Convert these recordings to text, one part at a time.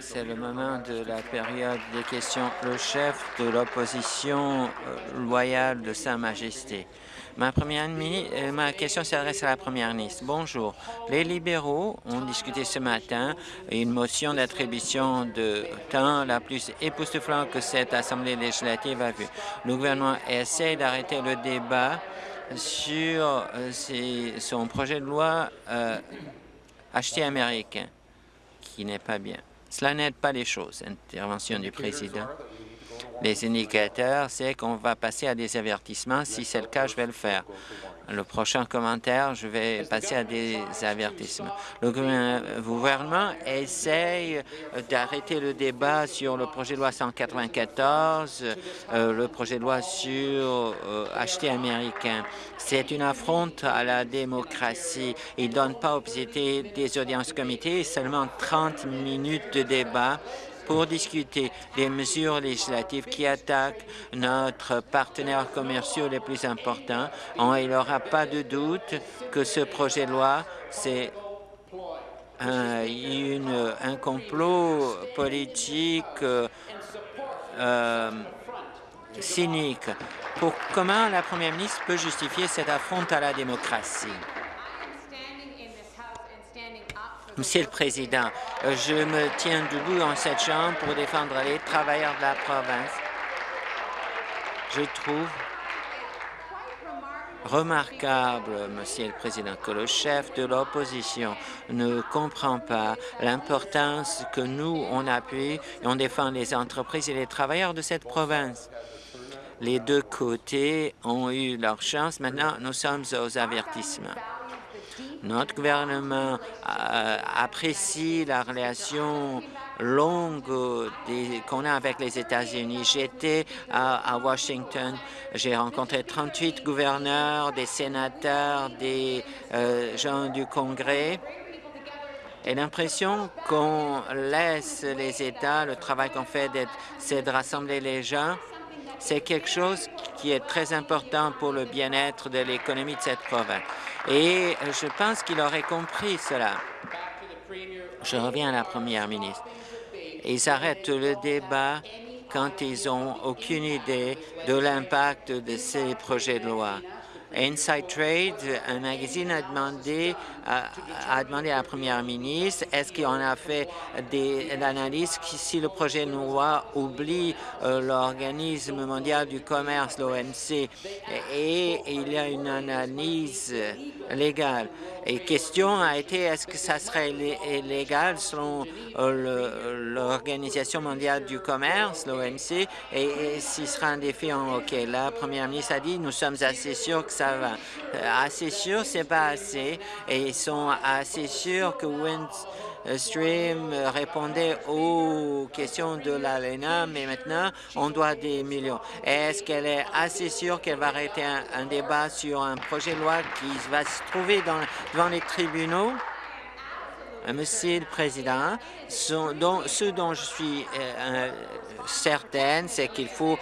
C'est le moment de la période des questions. Le chef de l'opposition euh, loyale de Sa Majesté. Ma, première, euh, ma question s'adresse à la première ministre. Bonjour. Les libéraux ont discuté ce matin une motion d'attribution de temps la plus époustouflante que cette Assemblée législative a vue. Le gouvernement essaie d'arrêter le débat sur euh, son projet de loi acheté américain, qui n'est pas bien. Cela n'aide pas les choses. Intervention du président. Les indicateurs, c'est qu'on va passer à des avertissements. Si c'est le cas, je vais le faire le prochain commentaire, je vais passer à des avertissements. Le gouvernement essaye d'arrêter le débat sur le projet de loi 194, euh, le projet de loi sur euh, acheter américain. C'est une affronte à la démocratie. Il ne donne pas aux des audiences comités, seulement 30 minutes de débat pour discuter des mesures législatives qui attaquent notre partenaire commerciaux les plus importants. Il n'y aura pas de doute que ce projet de loi, c'est un, complot politique euh, cynique. Pour comment la première ministre peut justifier cette affronte à la démocratie? Monsieur le Président, je me tiens debout dans cette Chambre pour défendre les travailleurs de la province. Je trouve remarquable, Monsieur le Président, que le chef de l'opposition ne comprend pas l'importance que nous, on appuie et on défend les entreprises et les travailleurs de cette province. Les deux côtés ont eu leur chance. Maintenant, nous sommes aux avertissements. Notre gouvernement euh, apprécie la relation longue qu'on a avec les États-Unis. J'étais à, Washington, j'ai rencontré 38 gouverneurs, des sénateurs, des euh, gens du Congrès. Et l'impression qu'on laisse les États, le travail qu'on fait, c'est de rassembler les gens, c'est quelque chose qui est très important pour le bien-être de l'économie de cette province. Et je pense qu'il aurait compris cela. Je reviens à la première ministre. Ils arrêtent le débat quand ils n'ont aucune idée de l'impact de ces projets de loi. Inside Trade, un magazine, a demandé, a, demandé à la première ministre est-ce qu'on a fait des analyses si le projet loi oublie euh, l'Organisme mondial du commerce, l'OMC, et il y a une analyse légale? Et question a été est-ce que ça serait légal selon euh, l'Organisation mondiale du commerce, l'OMC, et, et s'il sera un défi en OK. La première ministre a dit nous sommes assez sûrs que ça va. Euh, assez sûr, c'est pas assez. Sont assez sûrs que Windstream répondait aux questions de l'ALENA, mais maintenant, on doit des millions. Est-ce qu'elle est assez sûre qu'elle va arrêter un, débat sur un projet de loi qui va se trouver devant les tribunaux? Monsieur le Président, ce dont, je suis euh, certaine, c'est qu'il faut,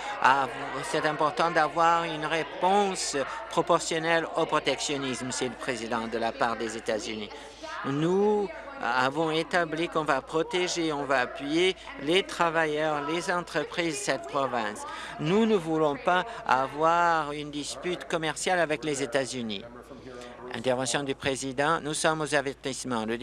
c'est important d'avoir une réponse proportionnelle au protectionnisme, Monsieur le Président, de la part des États-Unis. Nous avons établi qu'on va protéger, on va appuyer les travailleurs, les entreprises de cette province. Nous ne voulons pas avoir une dispute commerciale avec les États-Unis. Intervention du président. Nous sommes aux avertissements. Le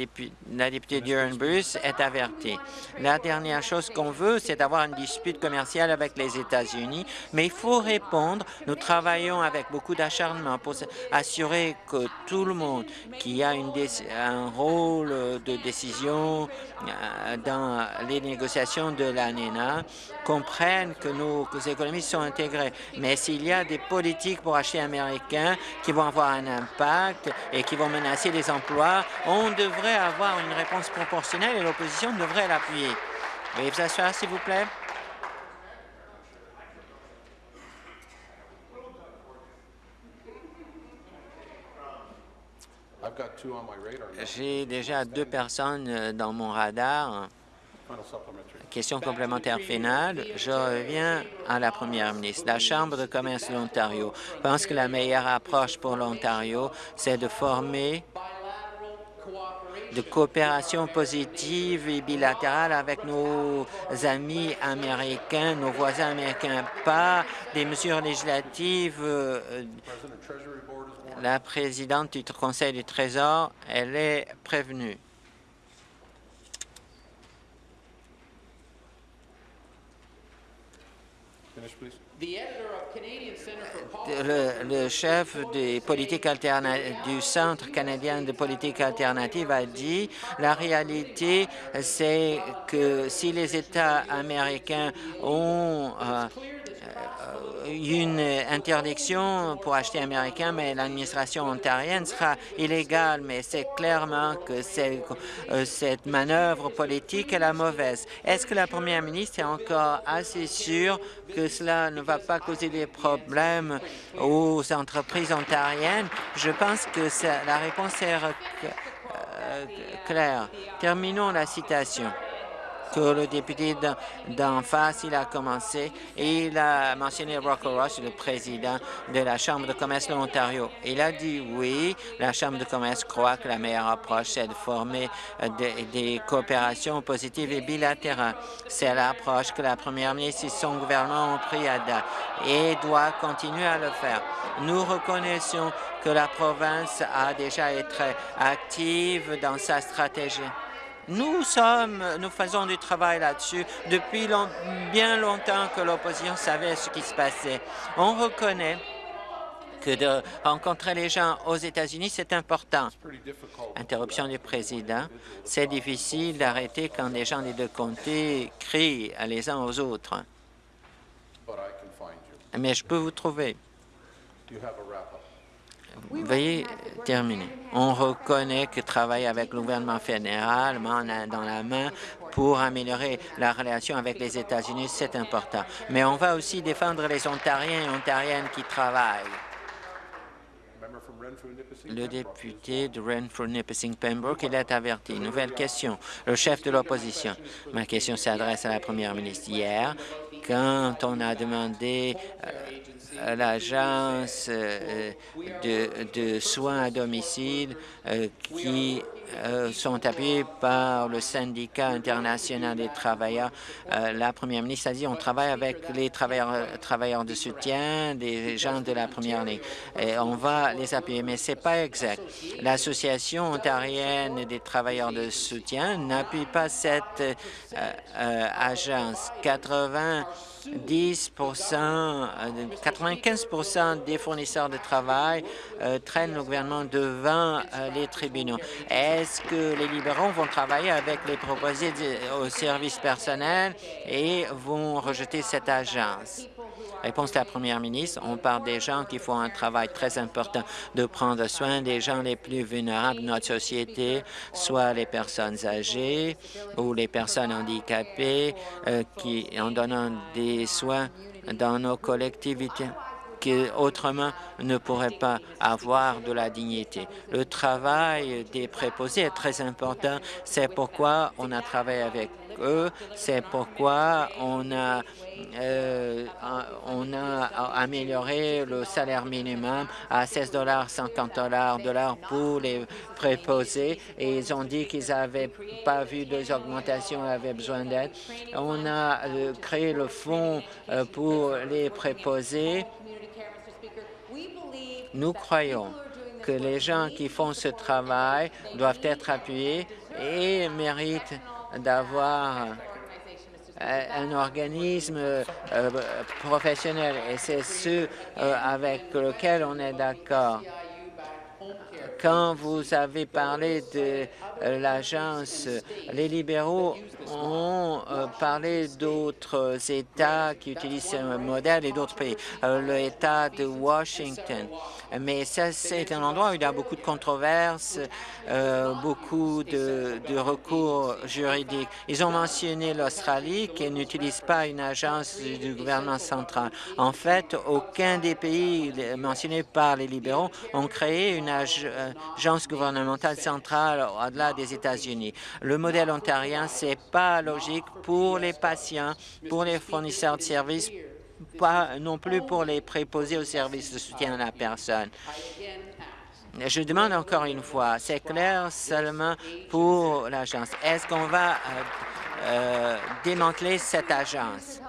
la députée Duran Bruce est avertie. La dernière chose qu'on veut, c'est d'avoir une dispute commerciale avec les États-Unis, mais il faut répondre. Nous travaillons avec beaucoup d'acharnement pour assurer que tout le monde qui a un rôle de décision euh, dans les négociations de l'ANENA comprenne que nos économies sont intégrées. Mais s'il y a des politiques pour acheter américains qui vont avoir un impact et qui vont menacer les emplois, on devrait avoir une réponse proportionnelle et l'opposition devrait l'appuyer. Veuillez vous asseoir, s'il vous plaît. J'ai déjà deux personnes euh, dans mon radar. Question complémentaire finale. Je reviens à la première ministre. La Chambre de commerce de l'Ontario pense que la meilleure approche pour l'Ontario, c'est de former de coopération positive et bilatérale avec nos amis américains, nos voisins américains, pas des mesures législatives. Euh, la présidente du Conseil du Trésor, elle est prévenue. Le, chef des politiques du Centre canadien de politique alternative a dit la réalité, c'est que si les États américains ont euh, une interdiction pour acheter américain, mais l'administration ontarienne sera illégale. Mais c'est clairement que euh, cette manœuvre politique est la mauvaise. Est-ce que la première ministre est encore assez sûre que cela ne va pas causer des problèmes aux entreprises ontariennes? Je pense que la réponse est euh, claire. Terminons la citation que le député d'en face, il a commencé et il a mentionné Rocco Ross, le président de la Chambre de commerce de l'Ontario. Il a dit oui, la Chambre de commerce croit que la meilleure approche, c'est de former euh, des, coopérations positives et bilatérales. C'est l'approche que la première ministre et son gouvernement ont pris à date et doit continuer à le faire. Nous reconnaissons que la province a déjà été active dans sa stratégie. Nous sommes, nous faisons du travail là-dessus depuis bien longtemps que l'opposition savait ce qui se passait. On reconnaît que de rencontrer les gens aux États-Unis, c'est important. Interruption du président. C'est difficile d'arrêter quand les gens des deux comtés crient les uns aux autres. Mais je peux vous trouver. Veuillez terminer. On reconnaît que travailler avec le gouvernement fédéral main dans la main pour améliorer la relation avec les États-Unis, c'est important. Mais on va aussi défendre les Ontariens et Ontariennes qui travaillent. Le député de Renfrew-Nipissing-Pembroke, il est averti. Nouvelle question. Le chef de l'opposition. Ma question s'adresse à la première ministre. Hier, quand on a demandé euh, l'agence euh, de, soins à domicile euh, qui euh, sont appuyés par le syndicat international des travailleurs. la première ministre a dit on travaille avec les travailleurs, de soutien, des gens de la première ligne. Et on va les appuyer, mais c'est pas exact. L'Association ontarienne des travailleurs de soutien n'appuie pas cette agence. 80 10 95 des fournisseurs de travail euh, traînent le gouvernement devant euh, les tribunaux. Est-ce que les libéraux vont travailler avec les proposés au service personnel et vont rejeter cette agence? Réponse de la première ministre, on parle des gens qui font un travail très important de prendre soin des gens les plus vulnérables de notre société, soit les personnes âgées ou les personnes handicapées, euh, en donnant des soins dans nos collectivités qui autrement ne pourraient pas avoir de la dignité. Le travail des préposés est très important. C'est pourquoi on a travaillé avec eux. C'est pourquoi on a, euh, on a amélioré le salaire minimum à 16 dollars 50 dollars pour les préposés et ils ont dit qu'ils n'avaient pas vu des augmentations, avaient besoin d'aide. On a euh, créé le fonds euh, pour les préposés. Nous croyons que les gens qui font ce travail doivent être appuyés et méritent d'avoir euh, un organisme euh, professionnel et c'est ce euh, avec lequel on est d'accord. Quand vous avez parlé de l'agence, les libéraux ont parlé d'autres États qui utilisent ce modèle et d'autres pays. L'État de Washington mais c'est un endroit où il y a beaucoup de controverses, euh, beaucoup de, recours juridiques. Ils ont mentionné l'Australie qui n'utilise pas une agence du gouvernement central. En fait, aucun des pays mentionnés par les libéraux ont créé une agence gouvernementale centrale au-delà des États-Unis. Le modèle ontarien, c'est pas logique pour les patients, pour les fournisseurs de services, pas non plus pour les préposés au service de soutien à la personne. Je demande encore une fois, c'est clair seulement pour l'agence. Est-ce qu'on va euh, euh, démanteler cette agence?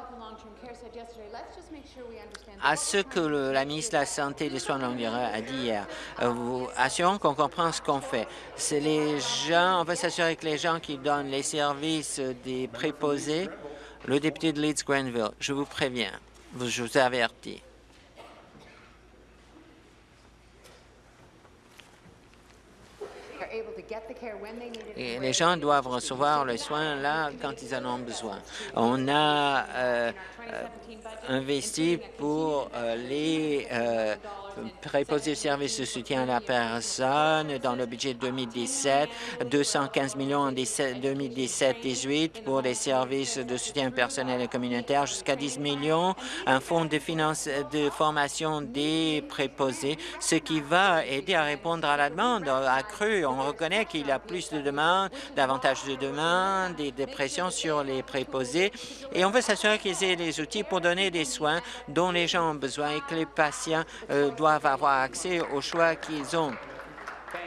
À ce que la ministre de la Santé et des Soins de longue durée a dit hier. Euh, vous assurons qu'on comprend ce qu'on fait. C'est les gens, on va s'assurer que les gens qui donnent les services des préposés, le député de Leeds-Grenville, je vous préviens, je vous avertis. Et les gens doivent recevoir le soin là quand ils en ont besoin. On a euh, euh, investi pour euh, les préposés services de soutien à la personne dans le budget 2017, 215 millions en 2017-18 pour les services de soutien personnel et communautaire, jusqu'à 10 millions, un fonds de, finance, de formation des préposés, ce qui va aider à répondre à la demande accrue. On reconnaît qu'il y a plus de demandes, davantage de demandes et de pression sur les préposés, et on veut s'assurer qu'ils aient les outils pour donner des soins dont les gens ont besoin et que les patients euh, doivent avoir accès aux choix qu'ils ont.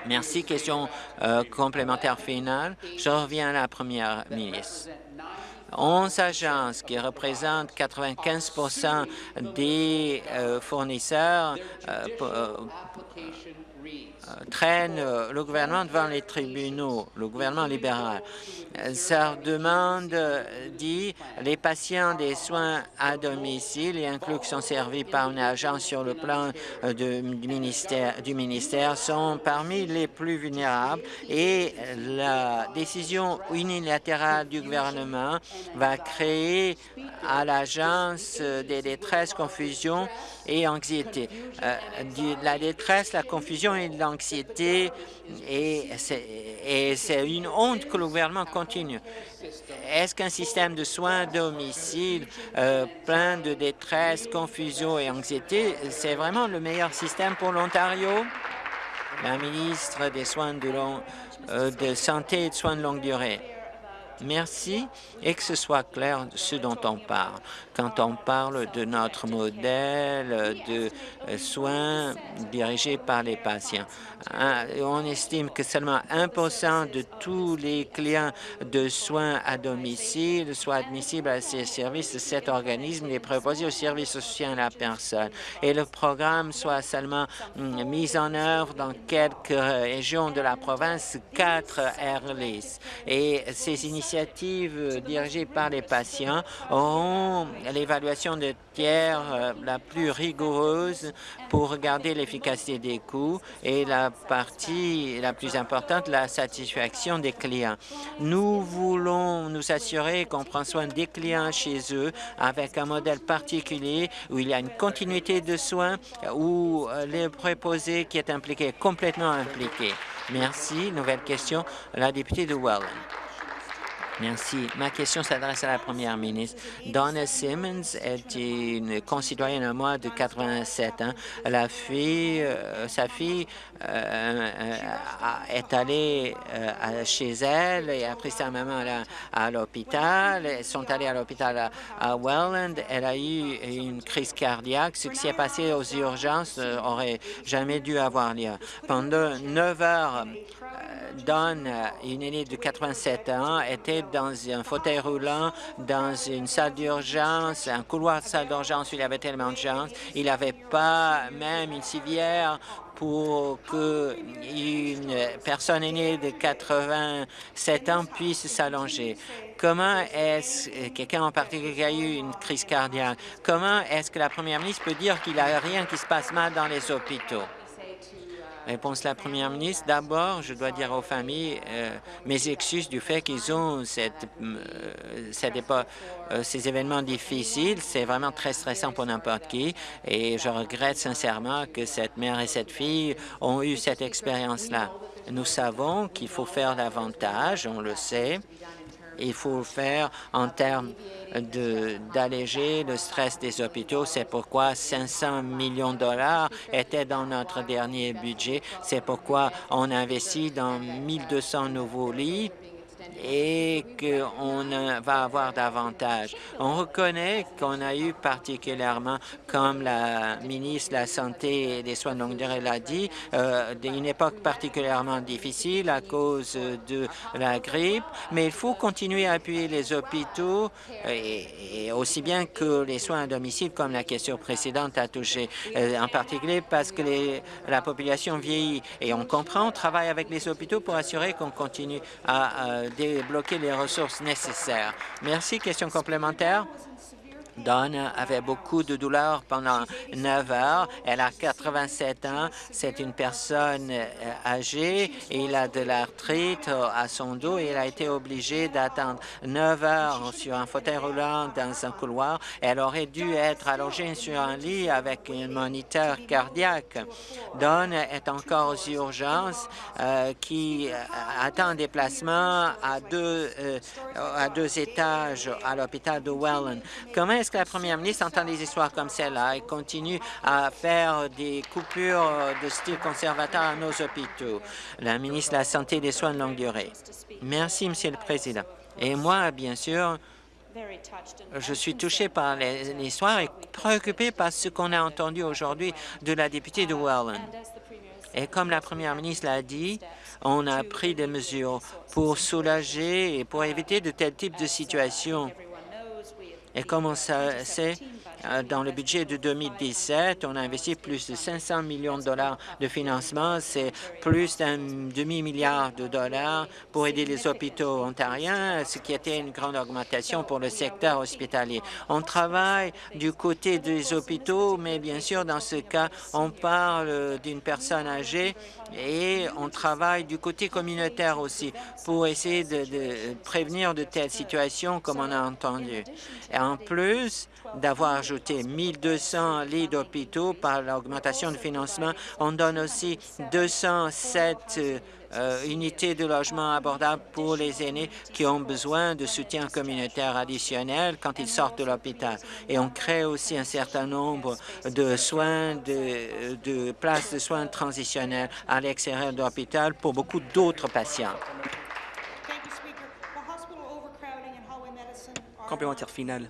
Merci. Question euh, complémentaire finale. Je reviens à la première ministre. 11 agences qui représentent 95% des euh, fournisseurs traîne euh, le gouvernement devant les tribunaux, le gouvernement libéral. Sa demande dit les patients des soins à domicile et inclus qui sont servis par une agence sur le plan euh, du, ministère, du ministère sont parmi les plus vulnérables et la décision unilatérale du gouvernement va créer à l'agence des détresses, confusion et anxiété. la détresse, la confusion et l'anxiété et c'est une honte que le gouvernement continue. Est-ce qu'un système de soins à domicile euh, plein de détresse, confusion et anxiété, c'est vraiment le meilleur système pour l'Ontario? La ministre des Soins de, euh, de santé et de soins de longue durée. Merci et que ce soit clair ce dont on parle. Quand on parle de notre modèle de soins dirigés par les patients, hein, on estime que seulement 1% de tous les clients de soins à domicile soient admissibles à ces services cet organisme les préposés au service de soutien à la personne et le programme soit seulement hum, mis en œuvre dans quelques régions de la province, quatre AirLIS. Et ces initiatives dirigées par les patients auront l'évaluation de tiers euh, la plus rigoureuse pour regarder l'efficacité des coûts et la partie la plus importante, la satisfaction des clients. Nous voulons nous assurer qu'on prend soin des clients chez eux avec un modèle particulier où il y a une continuité de soins, où euh, le préposé qui est impliqué est complètement impliqué. Merci. Nouvelle question, la députée de Welland. Merci. Ma question s'adresse à la première ministre. Donna Simmons est une concitoyenne à moi de 87 ans. La fille, euh, sa fille euh, euh, est allée chez elle et a pris sa maman à, l'hôpital. Elles sont allées à l'hôpital à, Welland. Elle a eu une crise cardiaque. Ce qui s'est passé aux urgences aurait jamais dû avoir lieu. Pendant neuf heures, Don, une aînée de 87 ans, était dans un fauteuil roulant, dans une salle d'urgence, un couloir de salle d'urgence où il avait tellement de gens. Il n'avait pas même une civière pour qu'une personne aînée de 87 ans puisse s'allonger. Comment est-ce, quelqu'un en particulier qui a eu une crise cardiaque, comment est-ce que la première ministre peut dire qu'il n'y a rien qui se passe mal dans les hôpitaux? Réponse la première ministre. D'abord, je dois dire aux familles euh, mes excuses du fait qu'ils ont cette, euh, cette euh, ces événements difficiles. C'est vraiment très stressant pour n'importe qui et je regrette sincèrement que cette mère et cette fille ont eu cette expérience-là. Nous savons qu'il faut faire davantage, on le sait, il faut faire en termes d'alléger le stress des hôpitaux. C'est pourquoi 500 millions de dollars étaient dans notre dernier budget. C'est pourquoi on investit dans 1200 nouveaux lits et qu'on va avoir davantage. On reconnaît qu'on a eu particulièrement, comme la ministre de la Santé et des Soins de longue durée l'a dit, euh, une époque particulièrement difficile à cause de la grippe, mais il faut continuer à appuyer les hôpitaux et, aussi bien que les soins à domicile, comme la question précédente a touché, euh, en particulier parce que la population vieillit. Et on comprend, on travaille avec les hôpitaux pour assurer qu'on continue à, à débloquer les ressources nécessaires. Merci. Question complémentaire? Dawn avait beaucoup de douleurs pendant 9 heures. Elle a 87 ans. C'est une personne euh, âgée il a de l'arthrite euh, à son dos elle a été obligée d'attendre 9 heures sur un fauteuil roulant dans un couloir. Elle aurait dû être allongée sur un lit avec un moniteur cardiaque. Dawn est encore aux urgences euh, qui attend un déplacement à deux, étages à l'hôpital de Welland. Que la première ministre entend des histoires comme celle-là et continue à faire des coupures de style conservateur à nos hôpitaux? La ministre de la Santé et des Soins de longue durée. Merci, Monsieur le Président. Et moi, bien sûr, je suis touché par l'histoire et préoccupé par ce qu'on a entendu aujourd'hui de la députée de Welland. Et comme la première ministre l'a dit, on a pris des mesures pour soulager et pour éviter de tels types de situations. Et comme on sait, euh, dans le budget de 2017, on a investi plus de 500 millions de dollars de financement. C'est plus d'un demi-milliard de dollars pour aider les hôpitaux ontariens, ce qui était une grande augmentation pour le secteur hospitalier. On travaille du côté des hôpitaux, mais bien sûr, dans ce cas, on parle d'une personne âgée et on travaille du côté communautaire aussi pour essayer de, prévenir de telles situations comme on a entendu. Et en plus d'avoir ajouté 1200 lits d'hôpitaux par l'augmentation de financement, on donne aussi 207 euh, unités de logement abordables pour les aînés qui ont besoin de soutien communautaire additionnel quand ils sortent de l'hôpital. Et on crée aussi un certain nombre de soins, de, places de soins transitionnels à l'extérieur de l'hôpital pour beaucoup d'autres patients. Complémentaire final.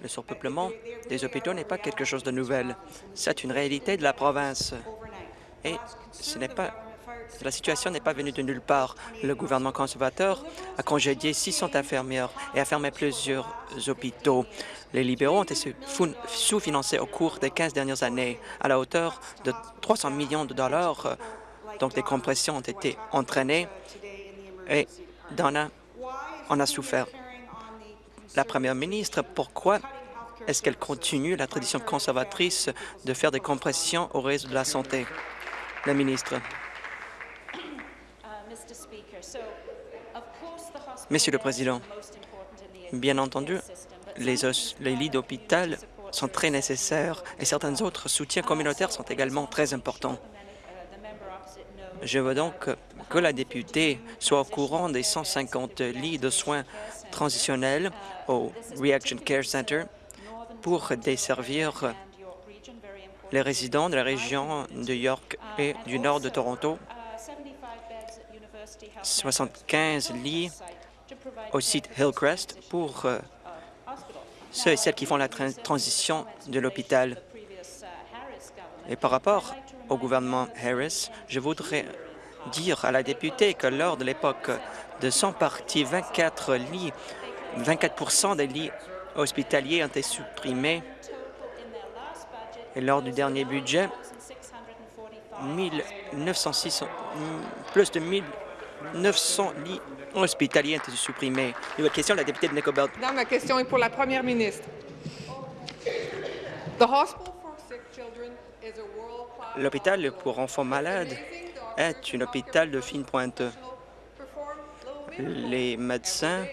Le surpeuplement des hôpitaux n'est pas quelque chose de nouvel. C'est une réalité de la province. Et ce n'est pas la situation n'est pas venue de nulle part. Le gouvernement conservateur a congédié 600 infirmières et a fermé plusieurs hôpitaux. Les libéraux ont été sous-financés au cours des 15 dernières années à la hauteur de 300 millions de dollars. Donc, des compressions ont été entraînées et Donna en a souffert. La première ministre, pourquoi est-ce qu'elle continue la tradition conservatrice de faire des compressions au réseau de la santé? La ministre. Monsieur le Président, bien entendu, les, lits d'hôpital sont très nécessaires et certains autres soutiens communautaires sont également très importants. Je veux donc que la députée soit au courant des 150 lits de soins transitionnels au Reaction Care Center pour desservir les résidents de la région de York et du nord de Toronto. 75 lits au site Hillcrest pour euh, ceux et celles qui font la transition de l'hôpital. Et par rapport au gouvernement Harris, je voudrais dire à la députée que lors de l'époque de son parti, 24 lits, 24 des lits hospitaliers ont été supprimés. Et lors du dernier budget, 1906, plus de 1900 lits hospitaliers ont été supprimés. Nouvelle question, la députée de Nicobelt. ma question est pour la première ministre. L'hôpital pour enfants malades est un hôpital de fine pointe. Les médecins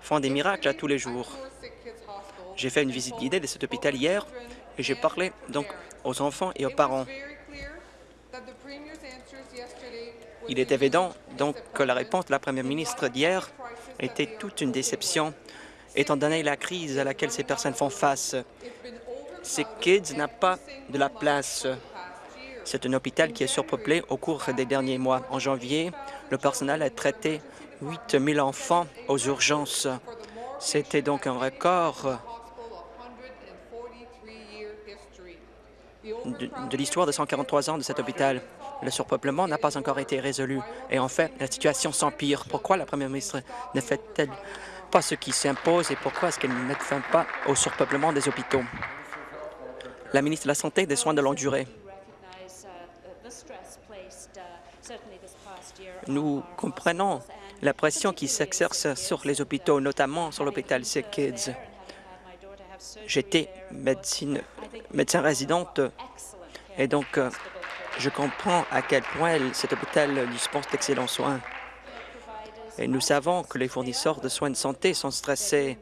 font des miracles à tous les jours. J'ai fait une visite guidée de cet hôpital hier et j'ai parlé donc aux enfants et aux parents. Il est évident donc que la réponse de la première ministre d'hier était toute une déception, étant donné la crise à laquelle ces personnes font face. Ces kids n'ont pas de la place. C'est un hôpital qui est surpeuplé au cours des derniers mois. En janvier, le personnel a traité 8 000 enfants aux urgences. C'était donc un record de, de l'histoire de 143 ans de cet hôpital. Le surpeuplement n'a pas encore été résolu. Et en fait, la situation s'empire. Pourquoi la première ministre ne fait-elle pas ce qui s'impose et pourquoi est-ce qu'elle ne met fin pas au surpeuplement des hôpitaux? La ministre de la Santé et des Soins de longue durée. Nous comprenons la pression qui s'exerce sur les hôpitaux, notamment sur l'hôpital Sick Kids. J'étais médecin résidente et donc euh, je comprends à quel point cet hôpital dispense d'excellents soins. Et nous savons que les fournisseurs de soins de santé sont stressés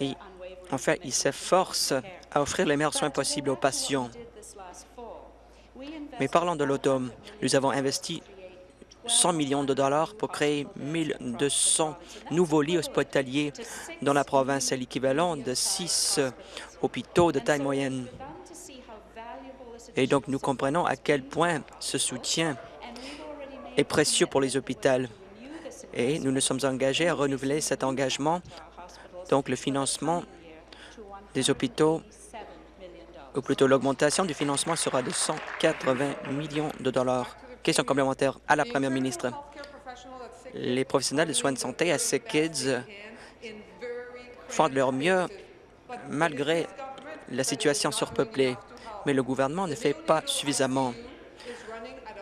et en fait, ils s'efforcent à offrir les meilleurs soins possibles aux patients. Mais parlons de l'automne. Nous avons investi 100 millions de dollars pour créer 1200 nouveaux lits hospitaliers dans la province, c'est l'équivalent de six hôpitaux de taille moyenne. Et donc, nous comprenons à quel point ce soutien est précieux pour les hôpitaux. Et nous nous sommes engagés à renouveler cet engagement, donc le financement des hôpitaux, ou plutôt l'augmentation du financement sera de 180 millions de dollars. Question complémentaire à la première ministre. Les professionnels de soins de santé à ces kids font de leur mieux malgré la situation surpeuplée, mais le gouvernement ne fait pas suffisamment.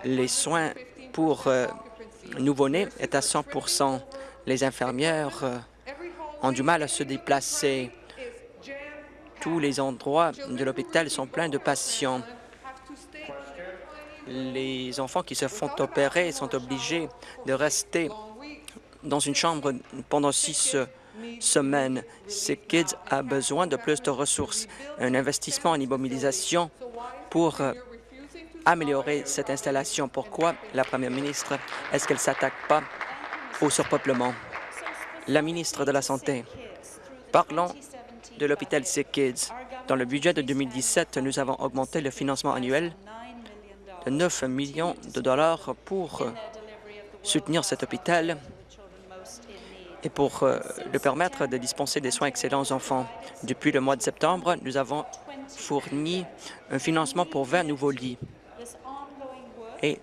Les soins pour euh, nouveau-nés est à 100% Les infirmières euh, ont du mal à se déplacer. Tous les endroits de l'hôpital sont pleins de patients. Les enfants qui se font opérer sont obligés de rester dans une chambre pendant six semaines. Ces kids ont besoin de plus de ressources, un investissement en immobilisation pour euh, améliorer cette installation. Pourquoi la première ministre? Est-ce qu'elle ne s'attaque pas au surpeuplement? La ministre de la Santé. Parlons de l'hôpital Sick Kids. Dans le budget de 2017, nous avons augmenté le financement annuel de 9 millions de dollars pour euh, soutenir cet hôpital et pour euh, le permettre de dispenser des soins excellents aux enfants. Depuis le mois de septembre, nous avons fourni un financement pour 20 nouveaux lits. Et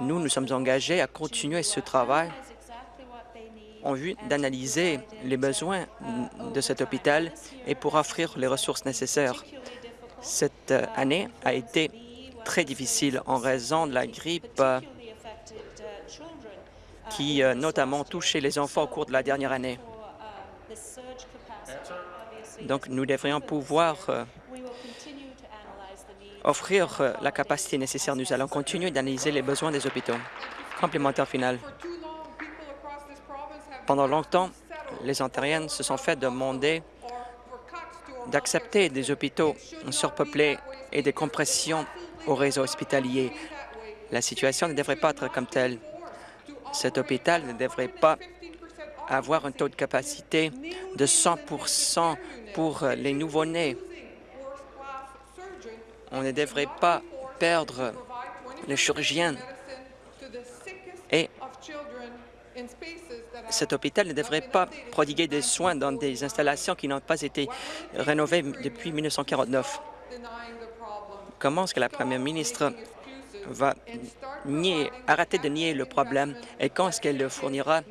nous, nous sommes engagés à continuer ce travail en vue d'analyser les besoins de cet hôpital et pour offrir les ressources nécessaires. Cette euh, année a été très difficile en raison de la grippe euh, qui euh, notamment touché les enfants au cours de la dernière année. Donc, nous devrions pouvoir offrir la capacité nécessaire. Nous allons continuer d'analyser les besoins des hôpitaux. Complémentaire final. Pendant longtemps, les Ontariennes se sont fait demander d'accepter des hôpitaux surpeuplés et des compressions au réseau hospitalier. La situation ne devrait pas être comme telle. Cet hôpital ne devrait pas avoir un taux de capacité de 100% pour les nouveau-nés. On ne devrait pas perdre les chirurgiens et cet hôpital ne devrait pas prodiguer des soins dans des installations qui n'ont pas été rénovées depuis 1949. Comment est-ce que la première ministre va nier, arrêter de nier le problème et quand est-ce qu'elle fournira?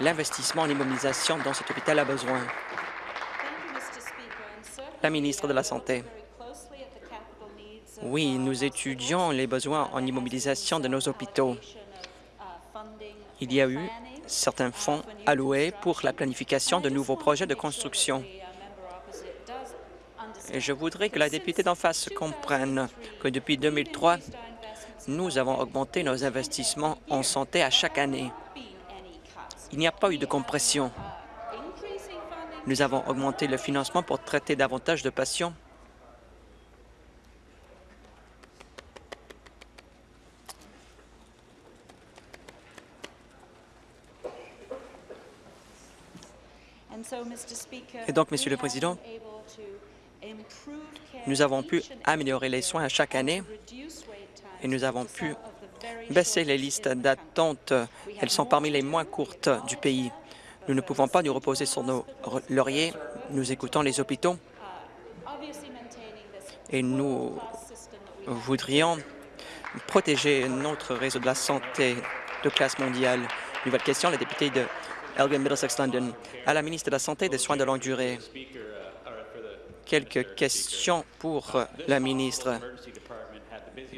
L'investissement en immobilisation dont cet hôpital a besoin? La ministre de la Santé. Oui, nous étudions les besoins en immobilisation de nos hôpitaux. Il y a eu certains fonds alloués pour la planification de nouveaux projets de construction. Et je voudrais que la députée d'en face comprenne que depuis 2003, nous avons augmenté nos investissements en santé à chaque année. Il n'y a pas eu de compression. Nous avons augmenté le financement pour traiter davantage de patients Et donc, Monsieur le Président, nous avons pu améliorer les soins à chaque année et nous avons pu baisser les listes d'attente. Elles sont parmi les moins courtes du pays. Nous ne pouvons pas nous reposer sur nos lauriers. Nous écoutons les hôpitaux et nous voudrions protéger notre réseau de la santé de classe mondiale. Nouvelle question, la députée de Elgin Middlesex London. À la ministre de la Santé et des Soins de longue durée. Quelques questions pour la ministre.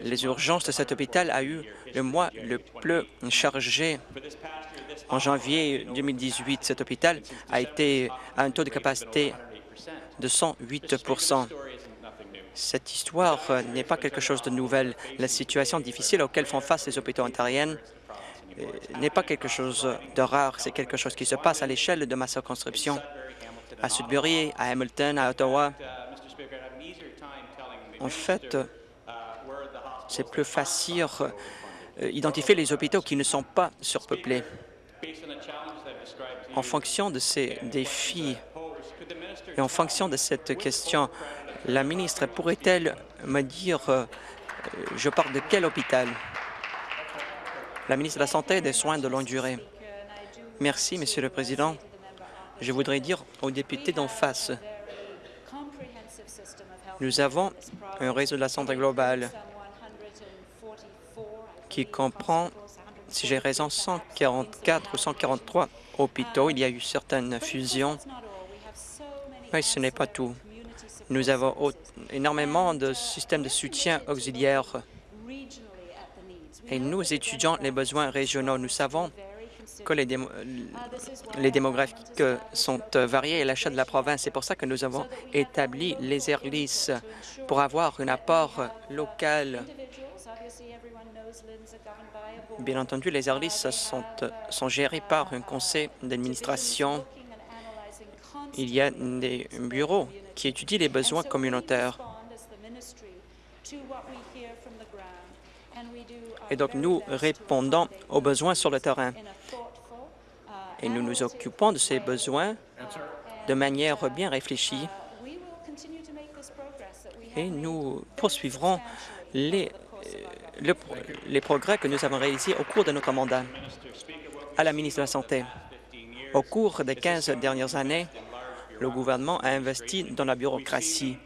Les urgences de cet hôpital a eu le mois le plus chargé en janvier 2018. Cet hôpital a été à un taux de capacité de 108% Cette histoire n'est pas quelque chose de nouvel. La situation difficile auquel font face les hôpitaux ontariens euh, n'est pas quelque chose de rare. C'est quelque chose qui se passe à l'échelle de ma circonscription, à Sudbury, à Hamilton, à Ottawa. En fait, c'est plus facile d'identifier euh, les hôpitaux qui ne sont pas surpeuplés. En fonction de ces défis et en fonction de cette question, la ministre pourrait-elle me dire euh, je parle de quel hôpital? La ministre de la Santé et des Soins de longue durée. Merci, Monsieur le Président. Je voudrais dire aux députés d'en face, nous avons un réseau de la santé globale qui comprend, si j'ai raison, 144 ou 143 hôpitaux. Il y a eu certaines fusions, mais ce n'est pas tout. Nous avons énormément de systèmes de soutien auxiliaires et nous étudions les besoins régionaux. Nous savons que les, les démographiques sont variés à l'achat de la province. C'est pour ça que nous avons établi les ERLIS pour avoir un apport local. Bien entendu, les ERLIS sont, sont gérés par un conseil d'administration. Il y a des bureaux qui étudient les besoins communautaires. Et donc, nous répondons aux besoins sur le terrain. Et nous nous occupons de ces besoins de manière bien réfléchie. Et nous poursuivrons les, euh, les progrès que nous avons réalisés au cours de notre mandat. À la ministre de la Santé, au cours des 15 dernières années, le gouvernement a investi dans la bureaucratie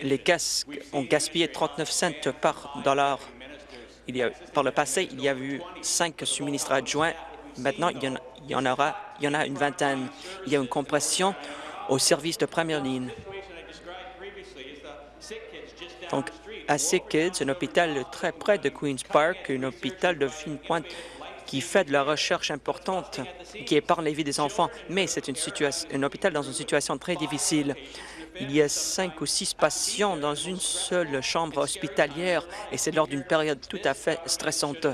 les caisses ont gaspillé 39 cents par dollar. Par le passé, il y a eu cinq suministres adjoints. Maintenant, il y, en, il y en aura, il y en a une vingtaine. Il y a une compression au service de première ligne. Donc, à Sick Kids, un hôpital très près de Queen's Park, un hôpital de fine pointe qui fait de la recherche importante, qui épargne les vies des enfants, mais c'est un hôpital dans une situation très difficile. Il y a cinq ou six patients dans une seule chambre hospitalière et c'est lors d'une période tout à fait stressante.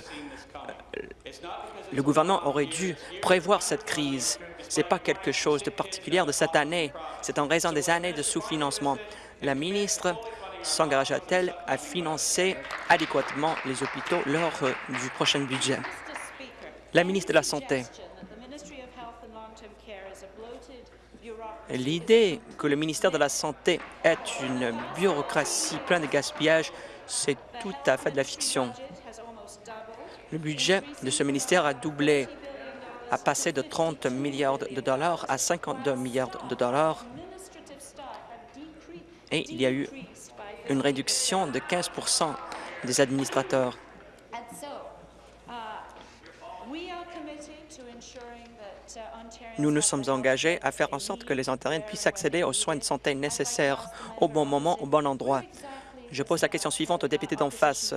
Le gouvernement aurait dû prévoir cette crise. Ce n'est pas quelque chose de particulier de cette année. C'est en raison des années de sous-financement. La ministre s'engagea-t-elle à financer adéquatement les hôpitaux lors du prochain budget? La ministre de la Santé. L'idée que le ministère de la Santé est une bureaucratie pleine de gaspillage, c'est tout à fait de la fiction. Le budget de ce ministère a doublé, a passé de 30 milliards de dollars à 52 milliards de dollars et il y a eu une réduction de 15 des administrateurs. Nous nous sommes engagés à faire en sorte que les Ontariens puissent accéder aux soins de santé nécessaires au bon moment, au bon endroit. Je pose la question suivante au député d'en face.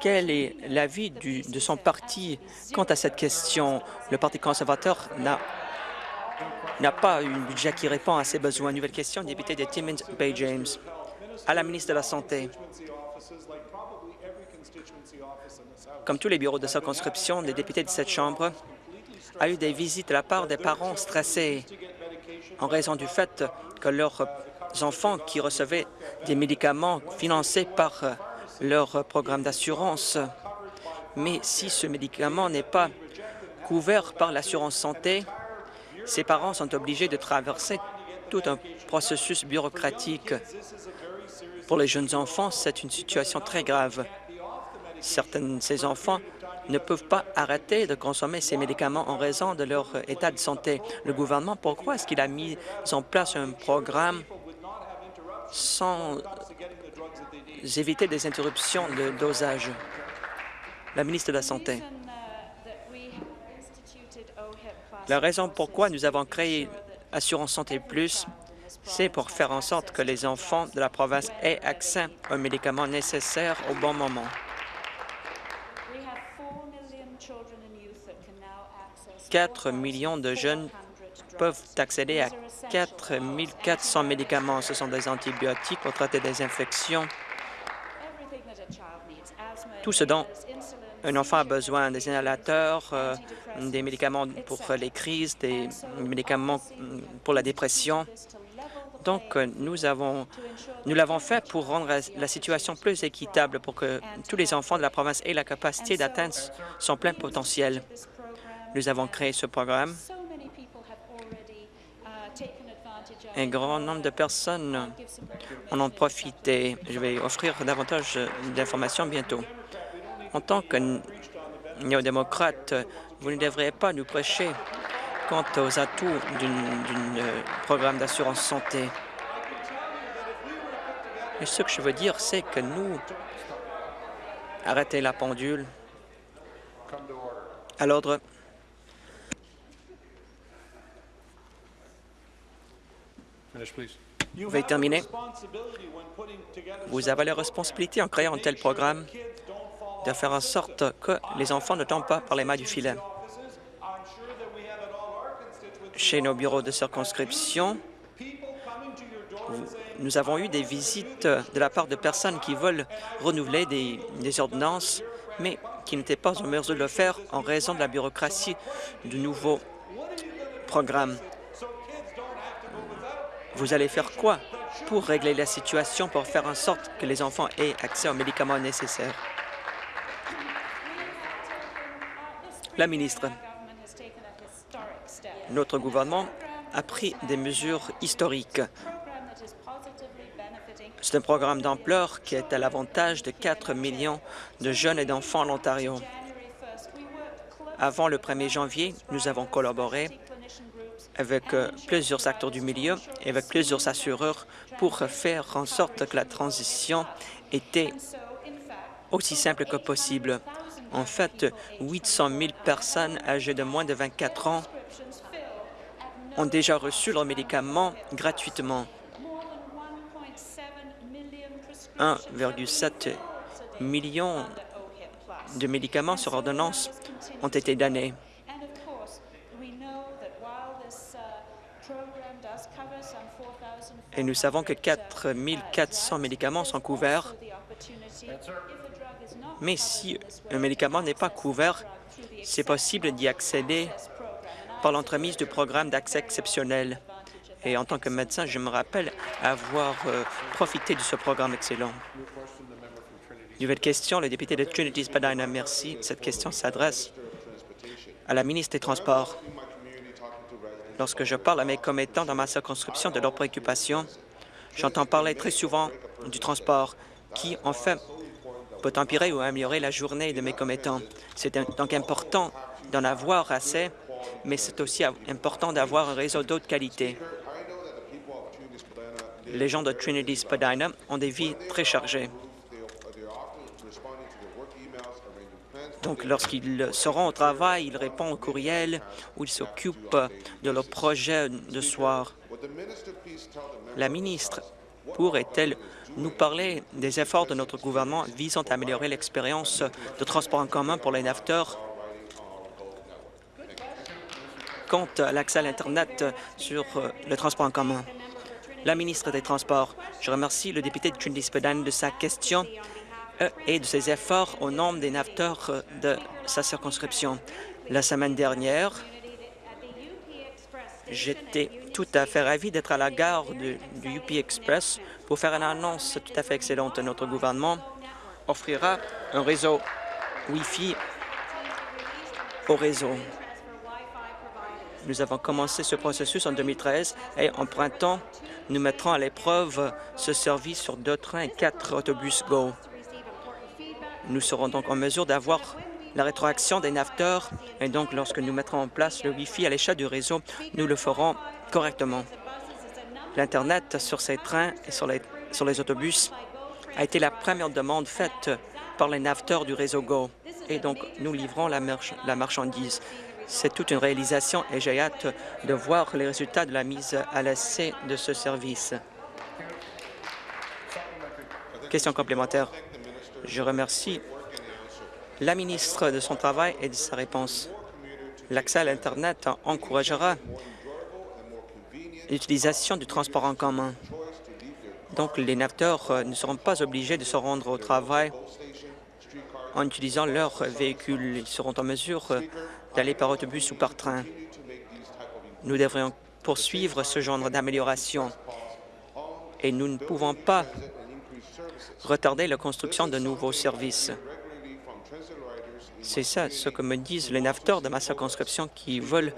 Quel est l'avis de son parti quant à cette question? Le Parti conservateur n'a pas un budget qui répond à ses besoins. Nouvelle question, député de Timmins Bay James. À la ministre de la Santé. Comme tous les bureaux de circonscription, les députés de cette Chambre a eu des visites de la part des parents stressés en raison du fait que leurs enfants qui recevaient des médicaments financés par leur programme d'assurance. Mais si ce médicament n'est pas couvert par l'assurance santé, ces parents sont obligés de traverser tout un processus bureaucratique Pour les jeunes enfants, c'est une situation très grave. Certains de ces enfants ne peuvent pas arrêter de consommer ces médicaments en raison de leur état de santé. Le gouvernement, pourquoi est-ce qu'il a mis en place un programme sans éviter des interruptions de dosage? La ministre de la Santé. La raison pourquoi nous avons créé Assurance Santé Plus, c'est pour faire en sorte que les enfants de la province aient accès aux médicaments nécessaires au bon moment. 4 millions de jeunes peuvent accéder à 4 400 médicaments. Ce sont des antibiotiques pour traiter des infections. Tout ce dont un enfant a besoin, des inhalateurs, euh, des médicaments pour les crises, des médicaments pour la dépression. Donc, euh, nous avons, nous l'avons fait pour rendre la situation plus équitable, pour que tous les enfants de la province aient la capacité d'atteindre son plein potentiel. Nous avons créé ce programme. Un grand nombre de personnes en ont profité. Je vais offrir davantage d'informations bientôt. En tant que néo-démocrate, vous ne devriez pas nous prêcher quant aux atouts d'un programme d'assurance santé. Et ce que je veux dire, c'est que nous, arrêtez la pendule. À l'ordre. Terminer. Vous avez la responsabilité en créant un tel programme de faire en sorte que les enfants ne tombent pas par les mains du filet. Chez nos bureaux de circonscription, nous avons eu des visites de la part de personnes qui veulent renouveler des ordonnances, mais qui n'étaient pas en mesure de le faire en raison de la bureaucratie du nouveau programme. Vous allez faire quoi pour régler la situation, pour faire en sorte que les enfants aient accès aux médicaments nécessaires? La ministre, notre gouvernement a pris des mesures historiques. C'est un programme d'ampleur qui est à l'avantage de 4 millions de jeunes et d'enfants en Ontario. Avant le 1er janvier, nous avons collaboré avec euh, plusieurs acteurs du milieu et avec plusieurs assureurs pour faire en sorte que la transition était aussi simple que possible. En fait, 800 000 personnes âgées de moins de 24 ans ont déjà reçu leurs médicaments gratuitement. 1,7 million de médicaments sur ordonnance ont été donnés. Et nous savons que 4 400 médicaments sont couverts. Mais si un médicament n'est pas couvert, c'est possible d'y accéder par l'entremise du programme d'accès exceptionnel. Et en tant que médecin, je me rappelle avoir euh, profité de ce programme excellent. Nouvelle question, le député de Trinity-Spadina. Merci. Cette question s'adresse à la ministre des Transports. Lorsque je parle à mes commettants dans ma circonscription de leurs préoccupations, j'entends parler très souvent du transport qui, en fait, peut empirer ou améliorer la journée de mes commettants. C'est donc important d'en avoir assez, mais c'est aussi important d'avoir un réseau d'eau de qualité. Les gens de Trinity Spadina ont des vies très chargées. Donc, lorsqu'ils seront au travail, ils répondent aux courriels ou ils s'occupent de leurs projets de soir. La ministre pourrait-elle nous parler des efforts de notre gouvernement visant à améliorer l'expérience de transport en commun pour les nafteurs quant à l'accès à l'Internet sur euh, le transport en commun. La ministre des Transports, je remercie le député de trinity de sa question et de ses efforts au nom des nafteurs euh, de sa circonscription. La semaine dernière, j'étais tout à fait ravi d'être à la gare du UP Express pour faire une annonce tout à fait excellente. Notre gouvernement offrira un réseau Wi-Fi au réseau. Nous avons commencé ce processus en 2013 et en printemps, nous mettrons à l'épreuve ce service sur deux trains et quatre autobus GO. Nous serons donc en mesure d'avoir la rétroaction des naveteurs et donc lorsque nous mettrons en place le Wi-Fi à l'échelle du réseau, nous le ferons correctement. L'Internet sur ces trains et sur les, autobus a été la première demande faite par les naveteurs du réseau GO et donc nous livrons la marchandise. C'est toute une réalisation et j'ai hâte de voir les résultats de la mise à l'essai de ce service. Question complémentaire. Je remercie la ministre de son travail et de sa réponse. L'accès à l'Internet encouragera l'utilisation du transport en commun. Donc, les naveteurs ne seront pas obligés de se rendre au travail en utilisant leur véhicule. Ils seront en mesure d'aller par autobus ou par train. Nous devrions poursuivre ce genre d'amélioration et nous ne pouvons pas retarder la construction de nouveaux services. C'est ça ce que me disent les naveteurs de ma circonscription qui veulent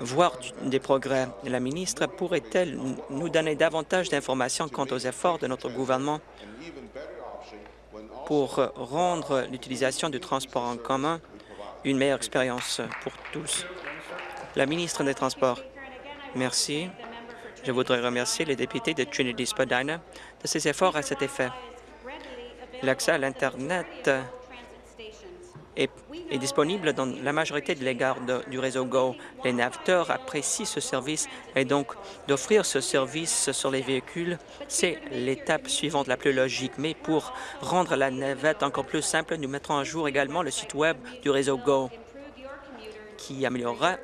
voir des progrès. La ministre pourrait-elle nous donner davantage d'informations quant aux efforts de notre gouvernement pour rendre l'utilisation du transport en commun une meilleure expérience pour tous? La ministre des Transports. Merci. Je voudrais remercier les députés de Trinity-Spadina de ses efforts à cet effet. L'accès à l'Internet est, disponible dans la majorité des gares du réseau GO. Les naveteurs apprécient ce service et donc d'offrir ce service sur les véhicules, c'est l'étape suivante la plus logique. Mais pour rendre la navette encore plus simple, nous mettrons à jour également le site Web du réseau GO qui améliorera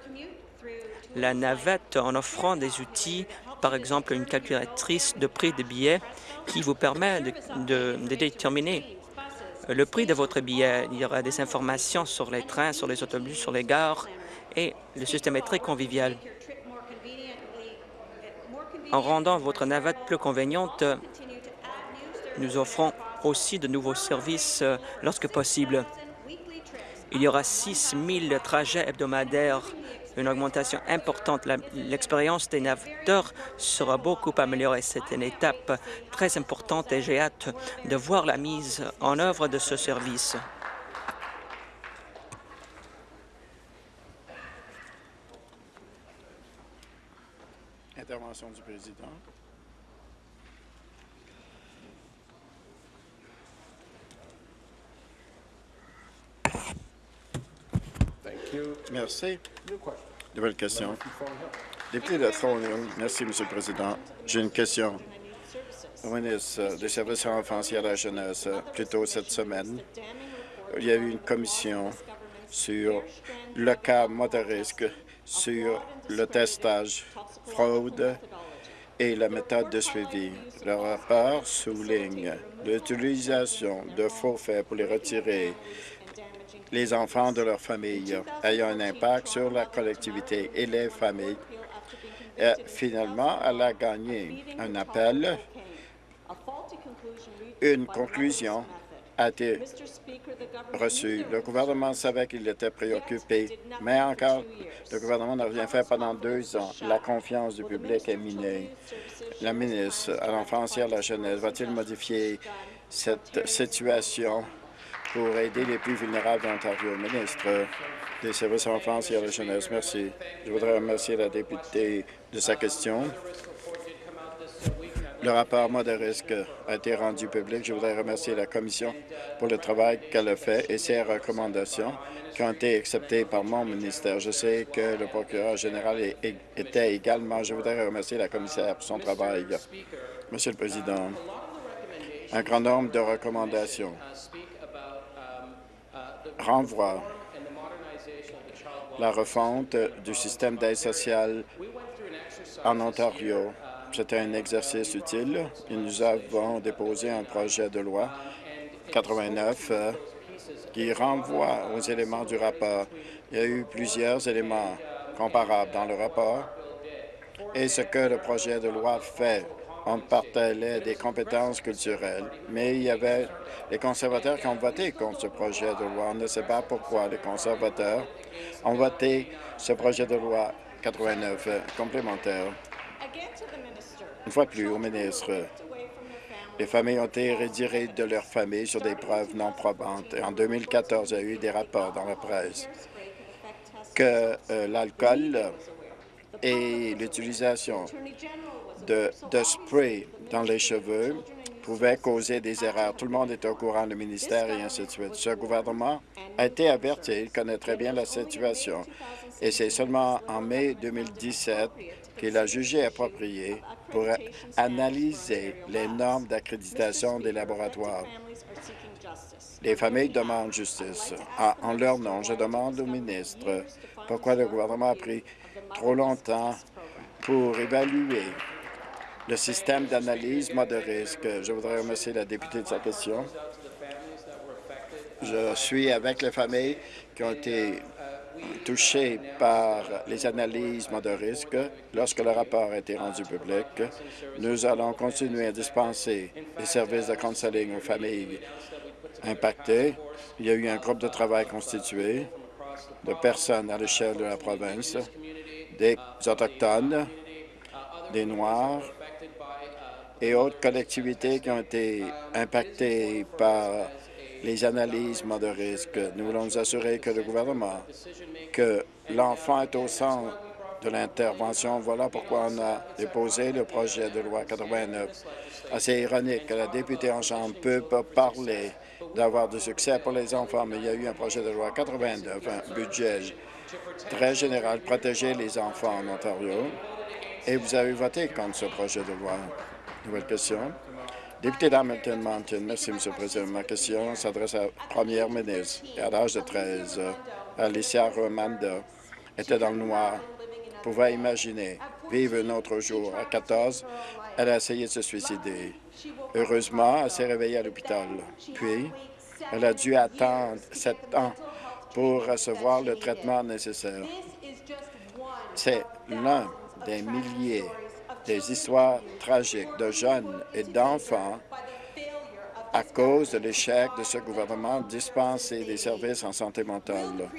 la navette en offrant des outils, par exemple une calculatrice de prix de billets qui vous permet de, de déterminer le prix de votre billet. Il y aura des informations sur les trains, sur les autobus, sur les gares et le système est très convivial. En rendant votre navette plus conveniente, nous offrons aussi de nouveaux services euh, lorsque possible. Il y aura 6 000 trajets hebdomadaires une augmentation importante. L'expérience des naveteurs sera beaucoup améliorée. C'est une étape très importante et j'ai hâte de voir la mise en œuvre de ce service. Intervention du président. Merci. Nouvelle question. Député de Thornhill. Merci, Monsieur le Président. J'ai une question au ministre des Services et à la jeunesse. Plus tôt cette semaine, il y a eu une commission sur le cas de risque, sur le testage, fraude et la méthode de suivi. Le rapport souligne l'utilisation de faux faits pour les retirer les enfants de leur famille ayant un impact sur la collectivité et les familles. Et finalement, elle a gagné un appel. Une conclusion a été reçue. Le gouvernement savait qu'il était préoccupé, mais encore, le gouvernement n'a rien fait pendant deux ans. La confiance du public est minée. La ministre à l'enfance et à la jeunesse va-t-il modifier cette situation? Pour aider les plus vulnérables d'Ontario. Ministre des Services à l'enfance et à la jeunesse, merci. Je voudrais remercier la députée de sa question. Le rapport mode de risque a été rendu public. Je voudrais remercier la Commission pour le travail qu'elle a fait et ses recommandations qui ont été acceptées par mon ministère. Je sais que le procureur général était également. Je voudrais remercier la commissaire pour son travail. Monsieur le Président, un grand nombre de recommandations renvoie la refonte du système d'aide sociale en Ontario. C'était un exercice utile et nous avons déposé un projet de loi 89 euh, qui renvoie aux éléments du rapport. Il y a eu plusieurs éléments comparables dans le rapport et ce que le projet de loi fait on partageait des compétences culturelles, mais il y avait les conservateurs qui ont voté contre ce projet de loi. On ne sait pas pourquoi les conservateurs ont voté ce projet de loi 89 complémentaire. Une fois plus, au ministre, les familles ont été retirées de leur famille sur des preuves non probantes. Et en 2014, il y a eu des rapports dans la presse que euh, l'alcool et l'utilisation de, spray dans les cheveux pouvaient causer des erreurs. Tout le monde est au courant, le ministère et ainsi de suite. Ce gouvernement a été averti, il connaît très bien la situation. Et c'est seulement en mai 2017 qu'il a jugé approprié pour analyser les normes d'accréditation des laboratoires. Les familles demandent justice. Ah, en leur nom, je demande au ministre pourquoi le gouvernement a pris trop longtemps pour évaluer le système d'analyse mode de risque. Je voudrais remercier la députée de sa question. Je suis avec les familles qui ont été touchées par les analyses mode de risque. Lorsque le rapport a été rendu public, nous allons continuer à dispenser les services de counseling aux familles impactées. Il y a eu un groupe de travail constitué de personnes à l'échelle de la province, des Autochtones, des Noirs, et autres collectivités qui ont été impactées par les analyses de risque. Nous voulons nous assurer que le gouvernement, que l'enfant est au centre de l'intervention. Voilà pourquoi on a déposé le projet de loi 89. Assez ironique que la députée en Chambre peut parler d'avoir du succès pour les enfants, mais il y a eu un projet de loi 89, un budget très général, protéger les enfants en Ontario, et vous avez voté contre ce projet de loi. Nouvelle question. Député d'Hamilton Mountain. Merci, M. le Président. Ma question s'adresse à la première ministre. à l'âge de 13, Alicia Romanda était dans le noir. Pouvait imaginer vivre un autre jour. À 14, elle a essayé de se suicider. Heureusement, elle s'est réveillée à l'hôpital. Puis, elle a dû attendre sept ans pour recevoir le traitement nécessaire. C'est l'un des milliers des histoires tragiques de jeunes et d'enfants à cause de l'échec de ce gouvernement dispenser des services en santé mentale.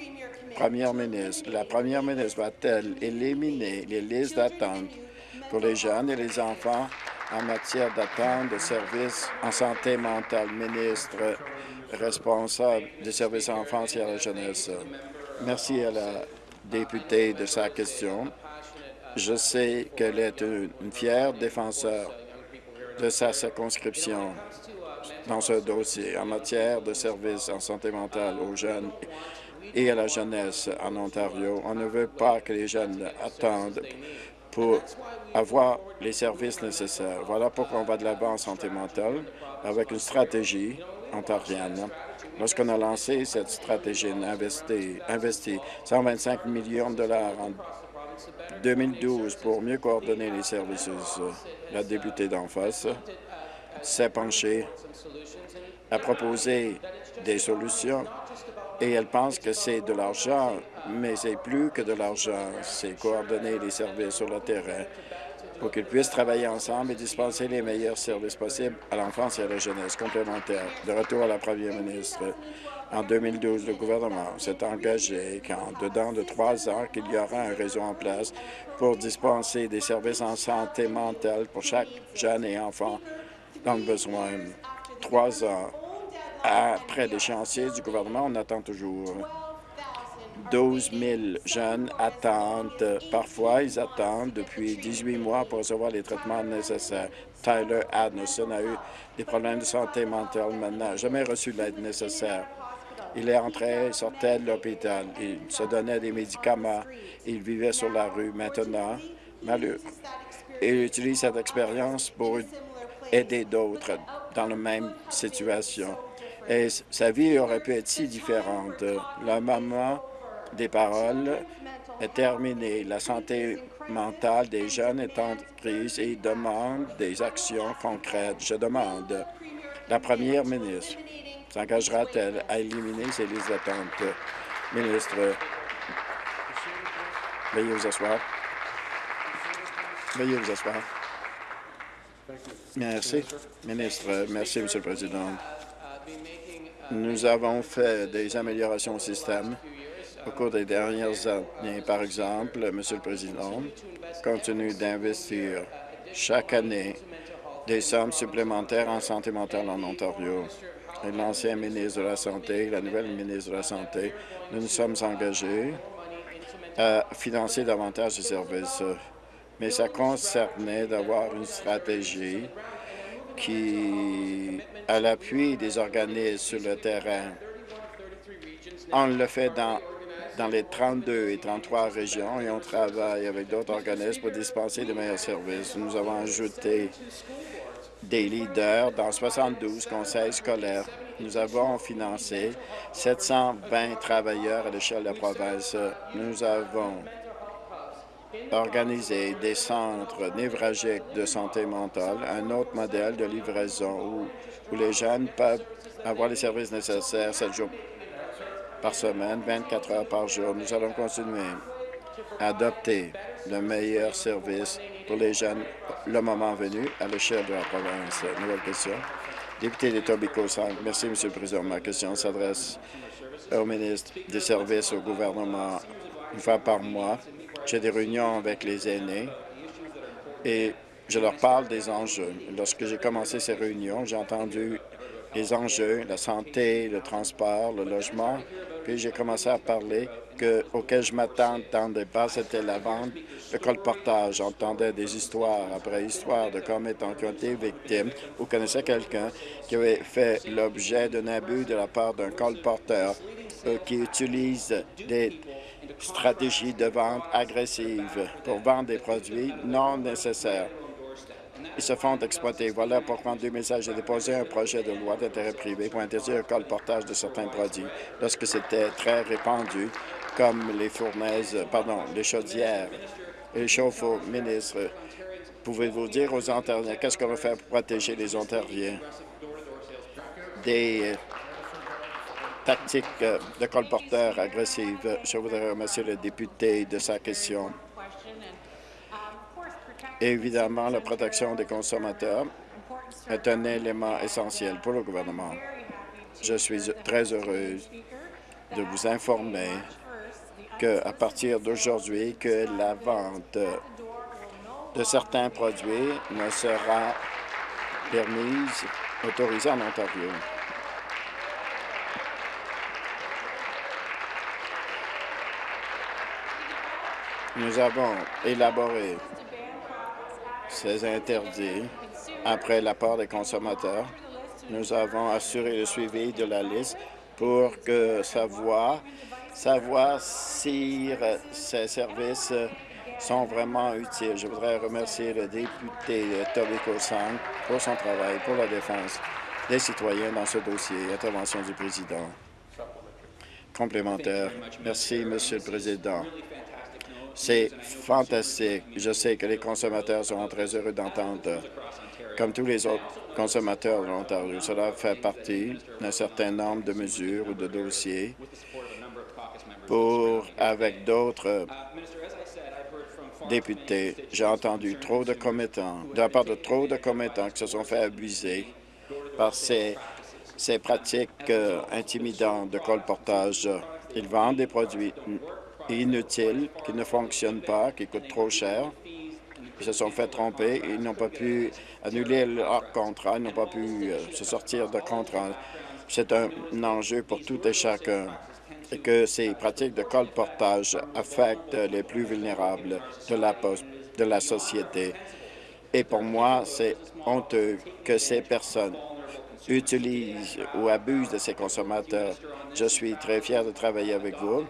Première ministre, la première ministre va-t-elle éliminer les listes d'attente pour les jeunes et les enfants en matière d'attente de services en santé mentale? Ministre responsable des services à l'enfance et à la jeunesse. Merci à la députée de sa question. Je sais qu'elle est une fière défenseur de sa circonscription dans ce dossier en matière de services en santé mentale aux jeunes et à la jeunesse en Ontario. On ne veut pas que les jeunes attendent pour avoir les services nécessaires. Voilà pourquoi on va de l'avant en santé mentale avec une stratégie ontarienne. Lorsqu'on a lancé cette stratégie, on a investi, investi 125 millions de dollars en 2012 pour mieux coordonner les services. La députée d'en face s'est penchée à proposer des solutions et elle pense que c'est de l'argent, mais c'est plus que de l'argent. C'est coordonner les services sur le terrain pour qu'ils puissent travailler ensemble et dispenser les meilleurs services possibles à l'enfance et à la jeunesse complémentaire. De retour à la première ministre, en 2012, le gouvernement s'est engagé qu'en dedans de trois ans, qu'il y aura un réseau en place pour dispenser des services en santé mentale pour chaque jeune et enfant dans le besoin. Trois ans après l'échéancier du gouvernement, on attend toujours. 12 000 jeunes attendent. Parfois, ils attendent depuis 18 mois pour recevoir les traitements nécessaires. Tyler Adnerson a eu des problèmes de santé mentale maintenant, n'a jamais reçu l'aide nécessaire. Il est entré, sortait de l'hôpital, il se donnait des médicaments, il vivait sur la rue. Maintenant, malheureux, il utilise cette expérience pour aider d'autres dans la même situation. Et sa vie aurait pu être si différente. La maman des paroles est terminée. La santé mentale des jeunes est en crise et demande des actions concrètes. Je demande la première ministre s'engagera-t-elle à éliminer ces listes d'attente? Ministre, veuillez vous asseoir. Veuillez vous asseoir. Merci. Ministre, merci, Monsieur le Président. Nous avons fait des améliorations au système Au cours des dernières années, par exemple, Monsieur le Président, continue d'investir chaque année des sommes supplémentaires en santé mentale en Ontario. L'ancien ministre de la Santé, la nouvelle ministre de la Santé, nous nous sommes engagés à financer davantage ces services. Mais ça concernait d'avoir une stratégie qui, à l'appui des organismes sur le terrain, on le fait dans, dans les 32 et 33 régions et on travaille avec d'autres organismes pour dispenser de meilleurs services. Nous avons ajouté des leaders dans 72 conseils scolaires. Nous avons financé 720 travailleurs à l'échelle de la province. Nous avons organisé des centres névralgiques de santé mentale, un autre modèle de livraison où, où les jeunes peuvent avoir les services nécessaires 7 jours par semaine, 24 heures par jour. Nous allons continuer à adopter le meilleur service pour les jeunes le moment venu à l'échelle de la province. Nouvelle question. Député de Tobico 5. Merci, Monsieur le Président. Ma question s'adresse au ministre des Services au gouvernement. Une fois par mois, j'ai des réunions avec les aînés et je leur parle des enjeux. Lorsque j'ai commencé ces réunions, j'ai entendu les enjeux, la santé, le transport, le logement, puis j'ai commencé à parler que, auquel je m'attendais pas, c'était la vente de colportage. J'entendais des histoires après histoires de commettants qui ont été victimes ou connaissaient quelqu'un qui avait fait l'objet d'un abus de la part d'un colporteur euh, qui utilise des stratégies de vente agressives pour vendre des produits non nécessaires. Ils se font exploiter. Voilà pourquoi en 2016, j'ai déposé un projet de loi d'intérêt privé pour interdire le colportage de certains produits lorsque c'était très répandu, comme les fournaises, pardon, les chaudières et les chauffe-eau. Ministre, pouvez-vous dire aux Ontariens qu'est-ce qu'on va faire pour protéger les Ontariens des tactiques de colporteurs agressives? Je voudrais remercier le député de sa question. Évidemment, la protection des consommateurs est un élément essentiel pour le gouvernement. Je suis très heureuse de vous informer qu'à partir d'aujourd'hui, que la vente de certains produits ne sera permise, autorisée en Ontario. Nous avons élaboré ces interdits après l'apport des consommateurs. Nous avons assuré le suivi de la liste pour que savoir, savoir si ces services sont vraiment utiles. Je voudrais remercier le député Tobico Sang pour son travail pour la défense des citoyens dans ce dossier. Intervention du président. Complémentaire. Merci, Monsieur le Président. C'est fantastique. Je sais que les consommateurs seront très heureux d'entendre, comme tous les autres consommateurs de l'Ontario. Cela fait partie d'un certain nombre de mesures ou de dossiers pour, avec d'autres députés, j'ai entendu trop de commettants, de la part de trop de commettants qui se sont fait abuser par ces, ces pratiques euh, intimidantes de colportage. Ils vendent des produits inutiles, qui ne fonctionnent pas, qui coûtent trop cher. Ils se sont fait tromper. Ils n'ont pas pu annuler leur contrat. Ils n'ont pas pu euh, se sortir de contrat. C'est un enjeu pour tout et chacun et que ces pratiques de colportage affectent les plus vulnérables de la, de la société. Et pour moi, c'est honteux que ces personnes utilisent ou abusent de ces consommateurs. Je suis très fier de travailler avec vous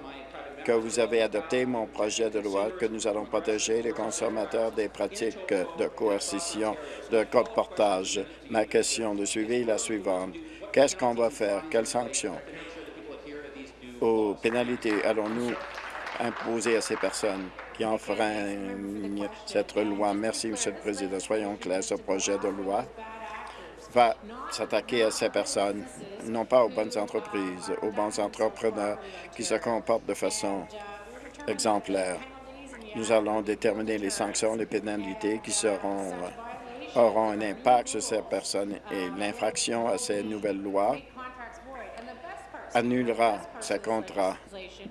que vous avez adopté mon projet de loi que nous allons protéger les consommateurs des pratiques de coercition, de code portage. Ma question de suivi est la suivante. Qu'est-ce qu'on va faire? Quelles sanctions? Ou pénalités allons-nous imposer à ces personnes qui enfreignent cette loi? Merci, Monsieur le Président. Soyons clairs, ce projet de loi va s'attaquer à ces personnes, non pas aux bonnes entreprises, aux bons entrepreneurs qui se comportent de façon exemplaire. Nous allons déterminer les sanctions, les pénalités qui auront un impact sur ces personnes et l'infraction à ces nouvelles lois annulera ce contrat.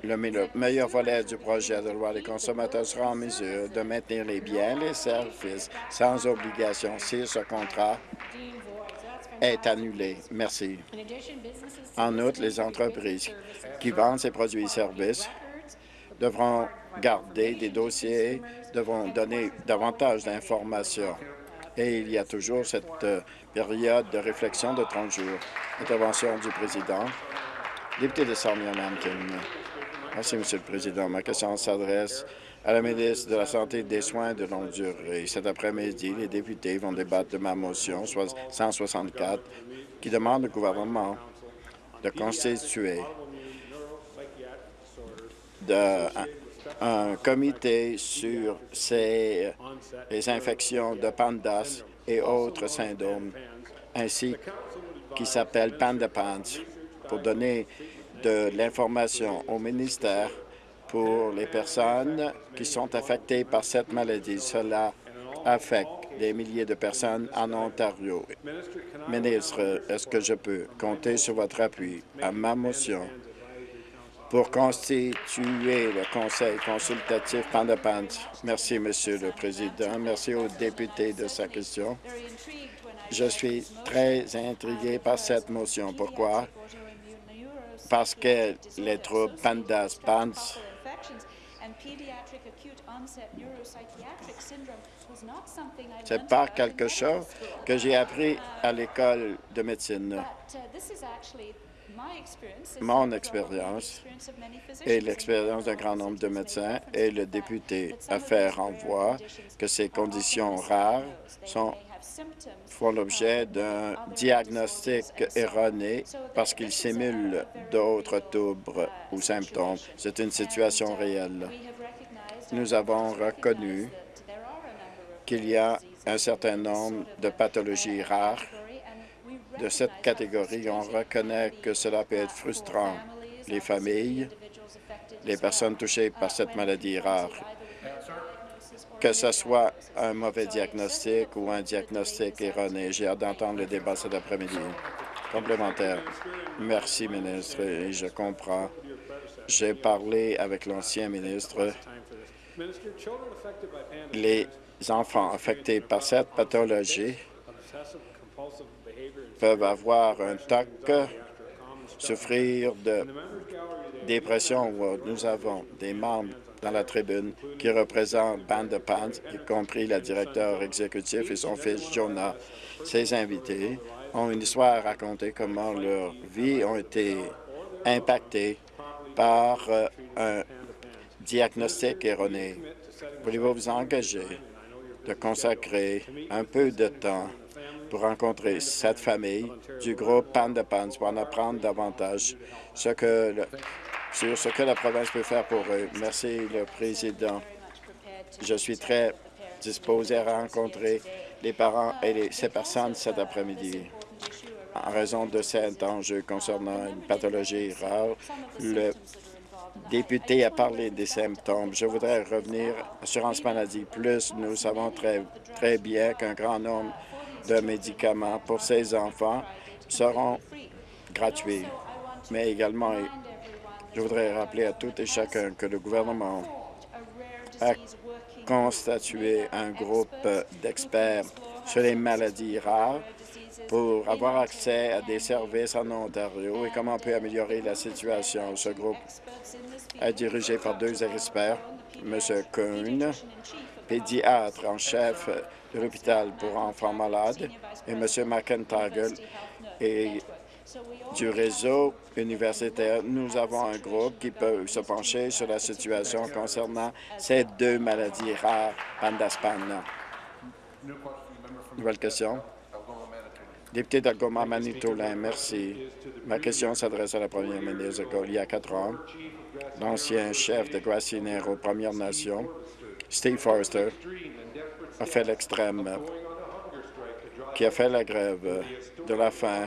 Le, le meilleur volet du projet de loi, les consommateurs seront en mesure de maintenir les biens et les services sans obligation si ce contrat est annulé. Merci. En outre, les entreprises qui vendent ces produits et services devront garder des dossiers, devront donner davantage d'informations. Et il y a toujours cette euh, période de réflexion de 30 jours. Intervention du président. Député de Sarnia-Mankin. Merci, Monsieur le Président. Ma question s'adresse à la ministre de la Santé et des Soins de longue durée. Cet après-midi, les députés vont débattre de ma motion 164 qui demande au gouvernement de constituer un, comité sur ces, les infections de pandas et autres syndromes, ainsi qui s'appelle Panda Pants, pour donner de l'information au ministère pour les personnes qui sont affectées par cette maladie. Cela affecte des milliers de personnes en Ontario. Ministre, est-ce que je peux compter sur votre appui à ma motion pour constituer le Conseil consultatif Pandapant? Merci, Monsieur le Président. Merci aux députés de sa question. Je suis très intrigué par cette motion. Pourquoi? Parce que les troubles Pandas, Pants, c'est pas quelque chose que j'ai appris à l'école de médecine. Mon expérience et l'expérience d'un grand nombre de médecins et le député a fait renvoi que ces conditions rares sont font l'objet d'un diagnostic erroné parce qu'ils simulent d'autres troubles ou symptômes. C'est une situation réelle. Nous avons reconnu qu'il y a un certain nombre de pathologies rares de cette catégorie. On reconnaît que cela peut être frustrant. Les familles, les personnes touchées par cette maladie rare que ce soit un mauvais diagnostic ou un diagnostic erroné. J'ai hâte d'entendre le débat cet après-midi. Complémentaire. Merci, ministre, et je comprends. J'ai parlé avec l'ancien ministre. Les enfants affectés par cette pathologie peuvent avoir un TOC, souffrir de dépression. Nous avons des membres dans la tribune qui représente Band de Pants, y compris la directeur exécutif et son fils Jonah. Ces invités ont une histoire à raconter comment leurs vies ont été impactées par euh, un diagnostic erroné. Voulez-vous vous engager de consacrer un peu de temps pour rencontrer cette famille du groupe Panda Pants pour en apprendre davantage sur ce que la province peut faire pour eux? Merci, le Président. Je suis très disposé à rencontrer les parents et ces personnes cet après-midi. En raison de cet enjeu concernant une pathologie rare, le député a parlé des symptômes. Je voudrais revenir à l'assurance maladie. Plus, nous savons très, très bien qu'un grand nombre de médicaments pour ces enfants seront gratuits, mais également je voudrais rappeler à tout et chacun que le gouvernement a constitué un groupe d'experts sur les maladies rares pour avoir accès à des services en Ontario et comment on peut améliorer la situation. Ce groupe est dirigé par deux experts, M. Kuhn, pédiatre en chef de l'hôpital pour enfants malades, et M. McIntyre, du réseau universitaire, nous avons un groupe qui peut se pencher sur la situation concernant ces deux maladies rares, Pandaspan. Nouvelle question. Député d'Algoma Manitoulin, merci. Ma question s'adresse à la première ministre. Il y a quatre ans, l'ancien chef de aux Premières Nations, Steve Forster, a fait l'extrême, qui a fait la grève de la faim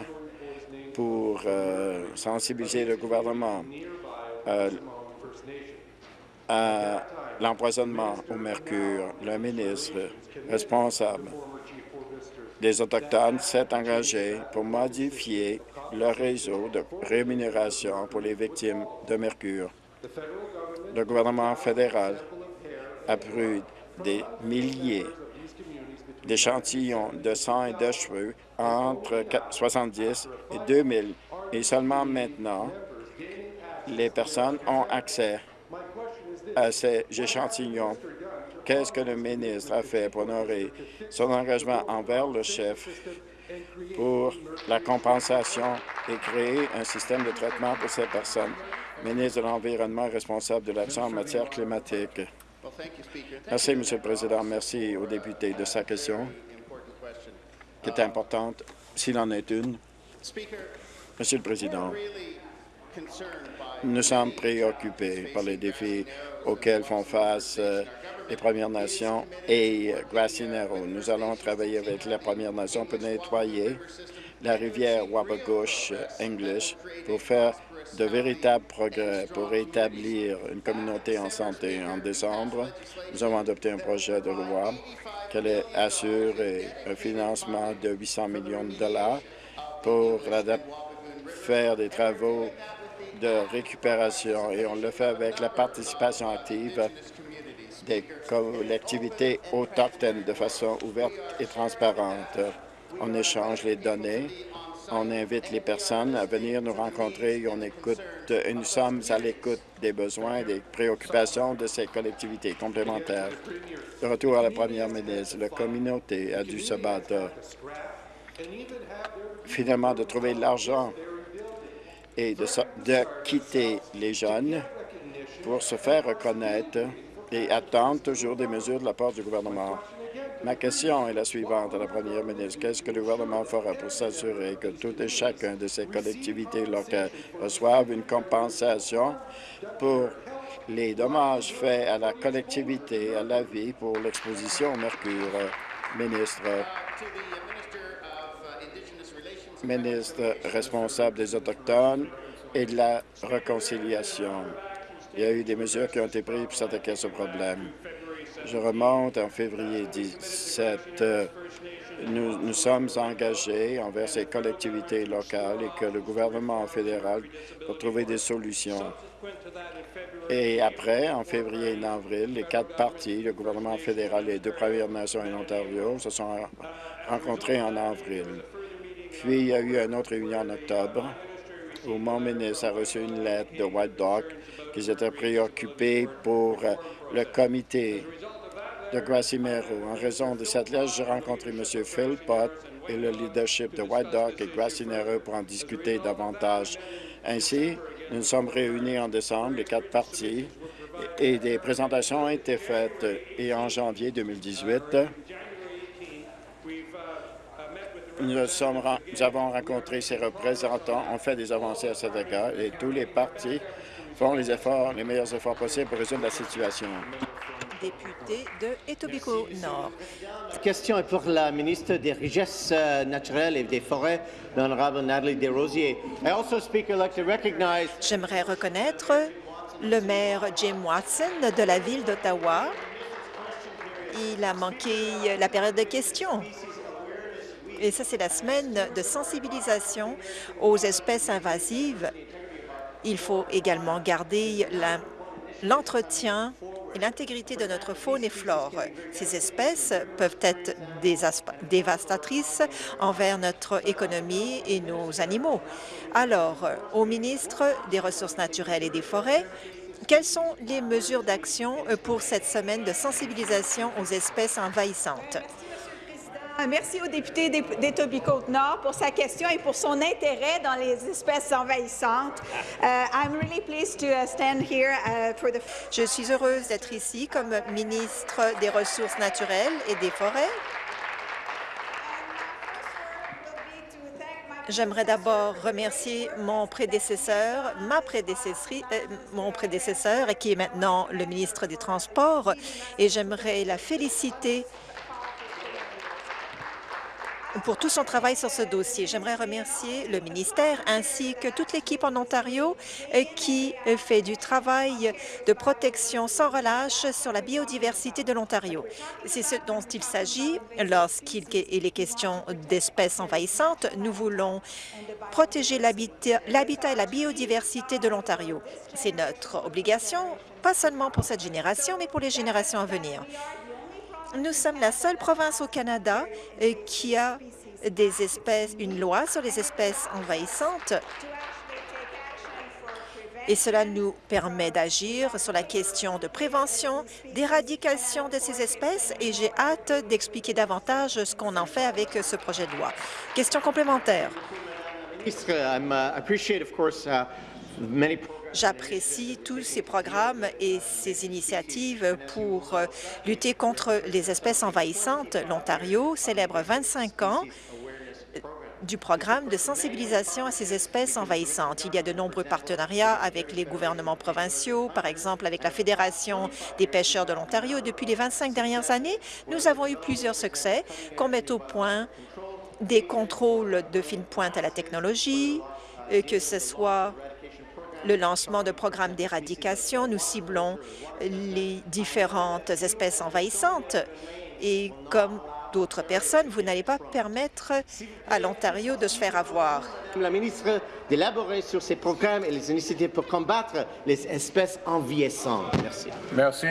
pour euh, sensibiliser le gouvernement euh, à l'empoisonnement au mercure. Le ministre responsable des Autochtones s'est engagé pour modifier le réseau de rémunération pour les victimes de mercure. Le gouvernement fédéral a pris des milliers d'échantillons de sang et de cheveux entre 70 et 2000. Et seulement maintenant, les personnes ont accès à ces échantillons. Qu'est-ce que le ministre a fait pour honorer son engagement envers le chef pour la compensation et créer un système de traitement pour ces personnes? Ministre de l'Environnement responsable de l'action en matière climatique. Merci, M. le Président. Merci aux députés de sa question, qui est importante, s'il en est une. Monsieur le Président, nous sommes préoccupés par les défis auxquels font face euh, les Premières Nations et Grassy Narrow. Nous allons travailler avec les Premières Nations pour nettoyer la rivière Wabagosh English pour faire de véritables progrès pour établir une communauté en santé. En décembre, nous avons adopté un projet de loi qui assurer un financement de 800 millions de dollars pour faire des travaux de récupération et on le fait avec la participation active des collectivités autochtones de façon ouverte et transparente. On échange les données, on invite les personnes à venir nous rencontrer et on écoute, et nous sommes à l'écoute des besoins et des préoccupations de ces collectivités complémentaires. De retour à la première ministre, la communauté a dû se battre finalement de trouver l'argent et de, de quitter les jeunes pour se faire reconnaître et attendre toujours des mesures de la part du gouvernement. Ma question est la suivante à la première ministre. Qu'est-ce que le gouvernement fera pour s'assurer que tout et chacun de ces collectivités locales reçoivent une compensation pour les dommages faits à la collectivité, à la vie pour l'exposition au mercure? Ministre, ministre responsable des Autochtones et de la réconciliation. Il y a eu des mesures qui ont été prises pour s'attaquer à ce problème. Je remonte en février 17. Nous nous sommes engagés envers ces collectivités locales et que le gouvernement fédéral pour trouver des solutions. Et après, en février et en avril, les quatre partis, le gouvernement fédéral, les deux Premières Nations et l'Ontario, se sont rencontrés en avril. Puis, il y a eu une autre réunion en octobre où mon ministre a reçu une lettre de White Dog qu'ils étaient préoccupés pour euh, le comité de Grassy-Mero. En raison de cette lettre, j'ai rencontré M. Phil Pott et le leadership de White Dog et Grassy-Mero pour en discuter davantage. Ainsi, nous nous sommes réunis en décembre, les quatre partis, et des présentations ont été faites. Et en janvier 2018, nous, sommes, nous avons rencontré ces représentants, on fait des avancées à cet égard et tous les partis font les efforts, les meilleurs efforts possibles pour résoudre la situation. Député de Etobicoke Nord. Cette question est pour la ministre des Richesses euh, naturelles et des Forêts, l'honorable Nathalie Desrosiers. J'aimerais reconnaître le maire Jim Watson de la ville d'Ottawa. Il a manqué la période de questions. Et ça, c'est la semaine de sensibilisation aux espèces invasives. Il faut également garder l'entretien et l'intégrité de notre faune et flore. Ces espèces peuvent être dévastatrices envers notre économie et nos animaux. Alors, au ministre des Ressources naturelles et des Forêts, quelles sont les mesures d'action pour cette semaine de sensibilisation aux espèces envahissantes? Ah, merci au député d'Etobicoke-Nord pour sa question et pour son intérêt dans les espèces envahissantes. Je suis heureuse d'être ici comme ministre des Ressources naturelles et des Forêts. J'aimerais d'abord remercier mon prédécesseur, ma prédécesseur, euh, mon prédécesseur, qui est maintenant le ministre des Transports, et j'aimerais la féliciter pour tout son travail sur ce dossier. J'aimerais remercier le ministère ainsi que toute l'équipe en Ontario euh, qui euh, fait du travail de protection sans relâche sur la biodiversité de l'Ontario. C'est ce dont il s'agit lorsqu'il est question d'espèces envahissantes. Nous voulons protéger l'habitat et la biodiversité de l'Ontario. C'est notre obligation, pas seulement pour cette génération, mais pour les générations à venir. Nous sommes la seule province au Canada euh, qui a des espèces, une loi sur les espèces envahissantes et cela nous permet d'agir sur la question de prévention, d'éradication de ces espèces et j'ai hâte d'expliquer davantage ce qu'on en fait avec ce projet de loi. Question complémentaire. J'apprécie tous ces programmes et ces initiatives pour euh, lutter contre les espèces envahissantes. L'Ontario célèbre 25 ans du programme de sensibilisation à ces espèces envahissantes. Il y a de nombreux partenariats avec les gouvernements provinciaux, par exemple avec la Fédération des pêcheurs de l'Ontario. Depuis les 25 dernières années, nous avons eu plusieurs succès qu'on mette au point des contrôles de fine pointe à la technologie, euh, que ce soit le lancement de programmes d'éradication. Nous ciblons les différentes espèces envahissantes et comme d'autres personnes, vous n'allez pas permettre à l'Ontario de se faire avoir. La ministre d'élaborer sur ces programmes et les initiatives pour combattre les espèces envahissantes. Merci. Merci.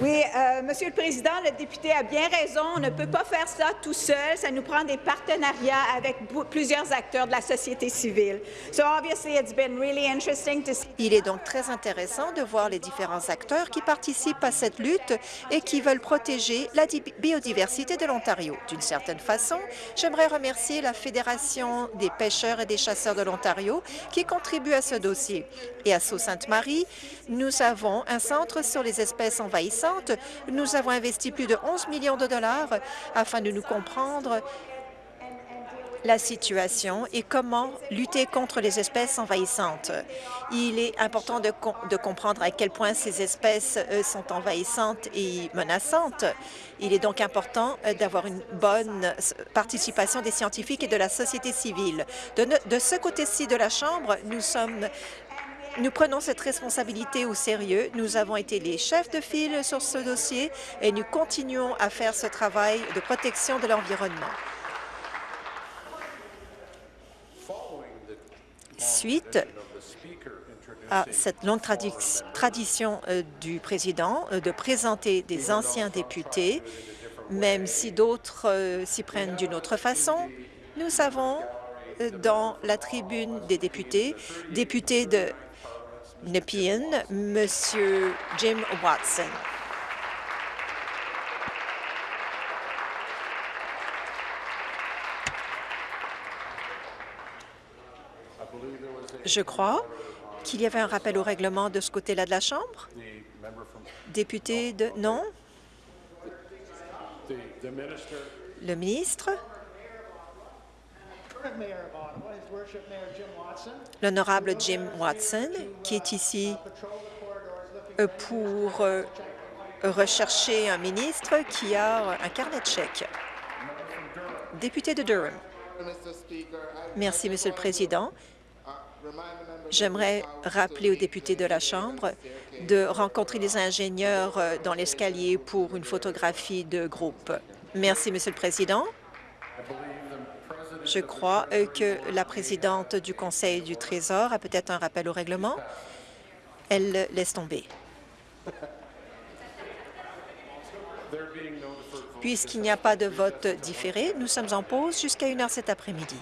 Oui, euh, Monsieur le Président, le député a bien raison. On ne peut pas faire ça tout seul. Ça nous prend des partenariats avec plusieurs acteurs de la société civile. So obviously, it's been really interesting to see. Il est donc très intéressant de voir les différents acteurs qui participent à cette lutte et qui veulent protéger la biodiversité de l'Ontario. D'une certaine façon, j'aimerais remercier la Fédération des pêcheurs et des chasseurs de l'Ontario qui contribue à ce dossier. À Sault-Sainte-Marie, nous avons un centre sur les espèces envahissantes. Nous avons investi plus de 11 millions de dollars afin de nous comprendre la situation et comment lutter contre les espèces envahissantes. Il est important de, comprendre à quel point ces espèces euh, sont envahissantes et menaçantes. Il est donc important euh, d'avoir une bonne participation des scientifiques et de la société civile. De ce côté-ci de la Chambre, nous sommes nous prenons cette responsabilité au sérieux. Nous avons été les chefs de file sur ce dossier et nous continuons à faire ce travail de protection de l'environnement. Suite à cette longue tradition euh, du président euh, de présenter des anciens députés, même si d'autres euh, s'y prennent d'une autre façon, nous avons dans la tribune des députés, députés de Jim Watson. Je crois qu'il y avait un rappel au règlement de ce côté-là de la Chambre. Député de... Non? Le ministre? L'honorable Jim Watson, qui est ici euh, pour euh, rechercher un ministre qui a un carnet de chèques. Député de Durham. Merci, Monsieur le Président. J'aimerais rappeler aux députés de la Chambre de rencontrer les ingénieurs euh, dans l'escalier pour une photographie de groupe. Merci, Monsieur le Président. Je crois euh, que la présidente du Conseil du Trésor a peut-être un rappel au règlement. Elle laisse tomber. Puisqu'il n'y a pas de vote différé, nous sommes en pause jusqu'à une heure cet après-midi.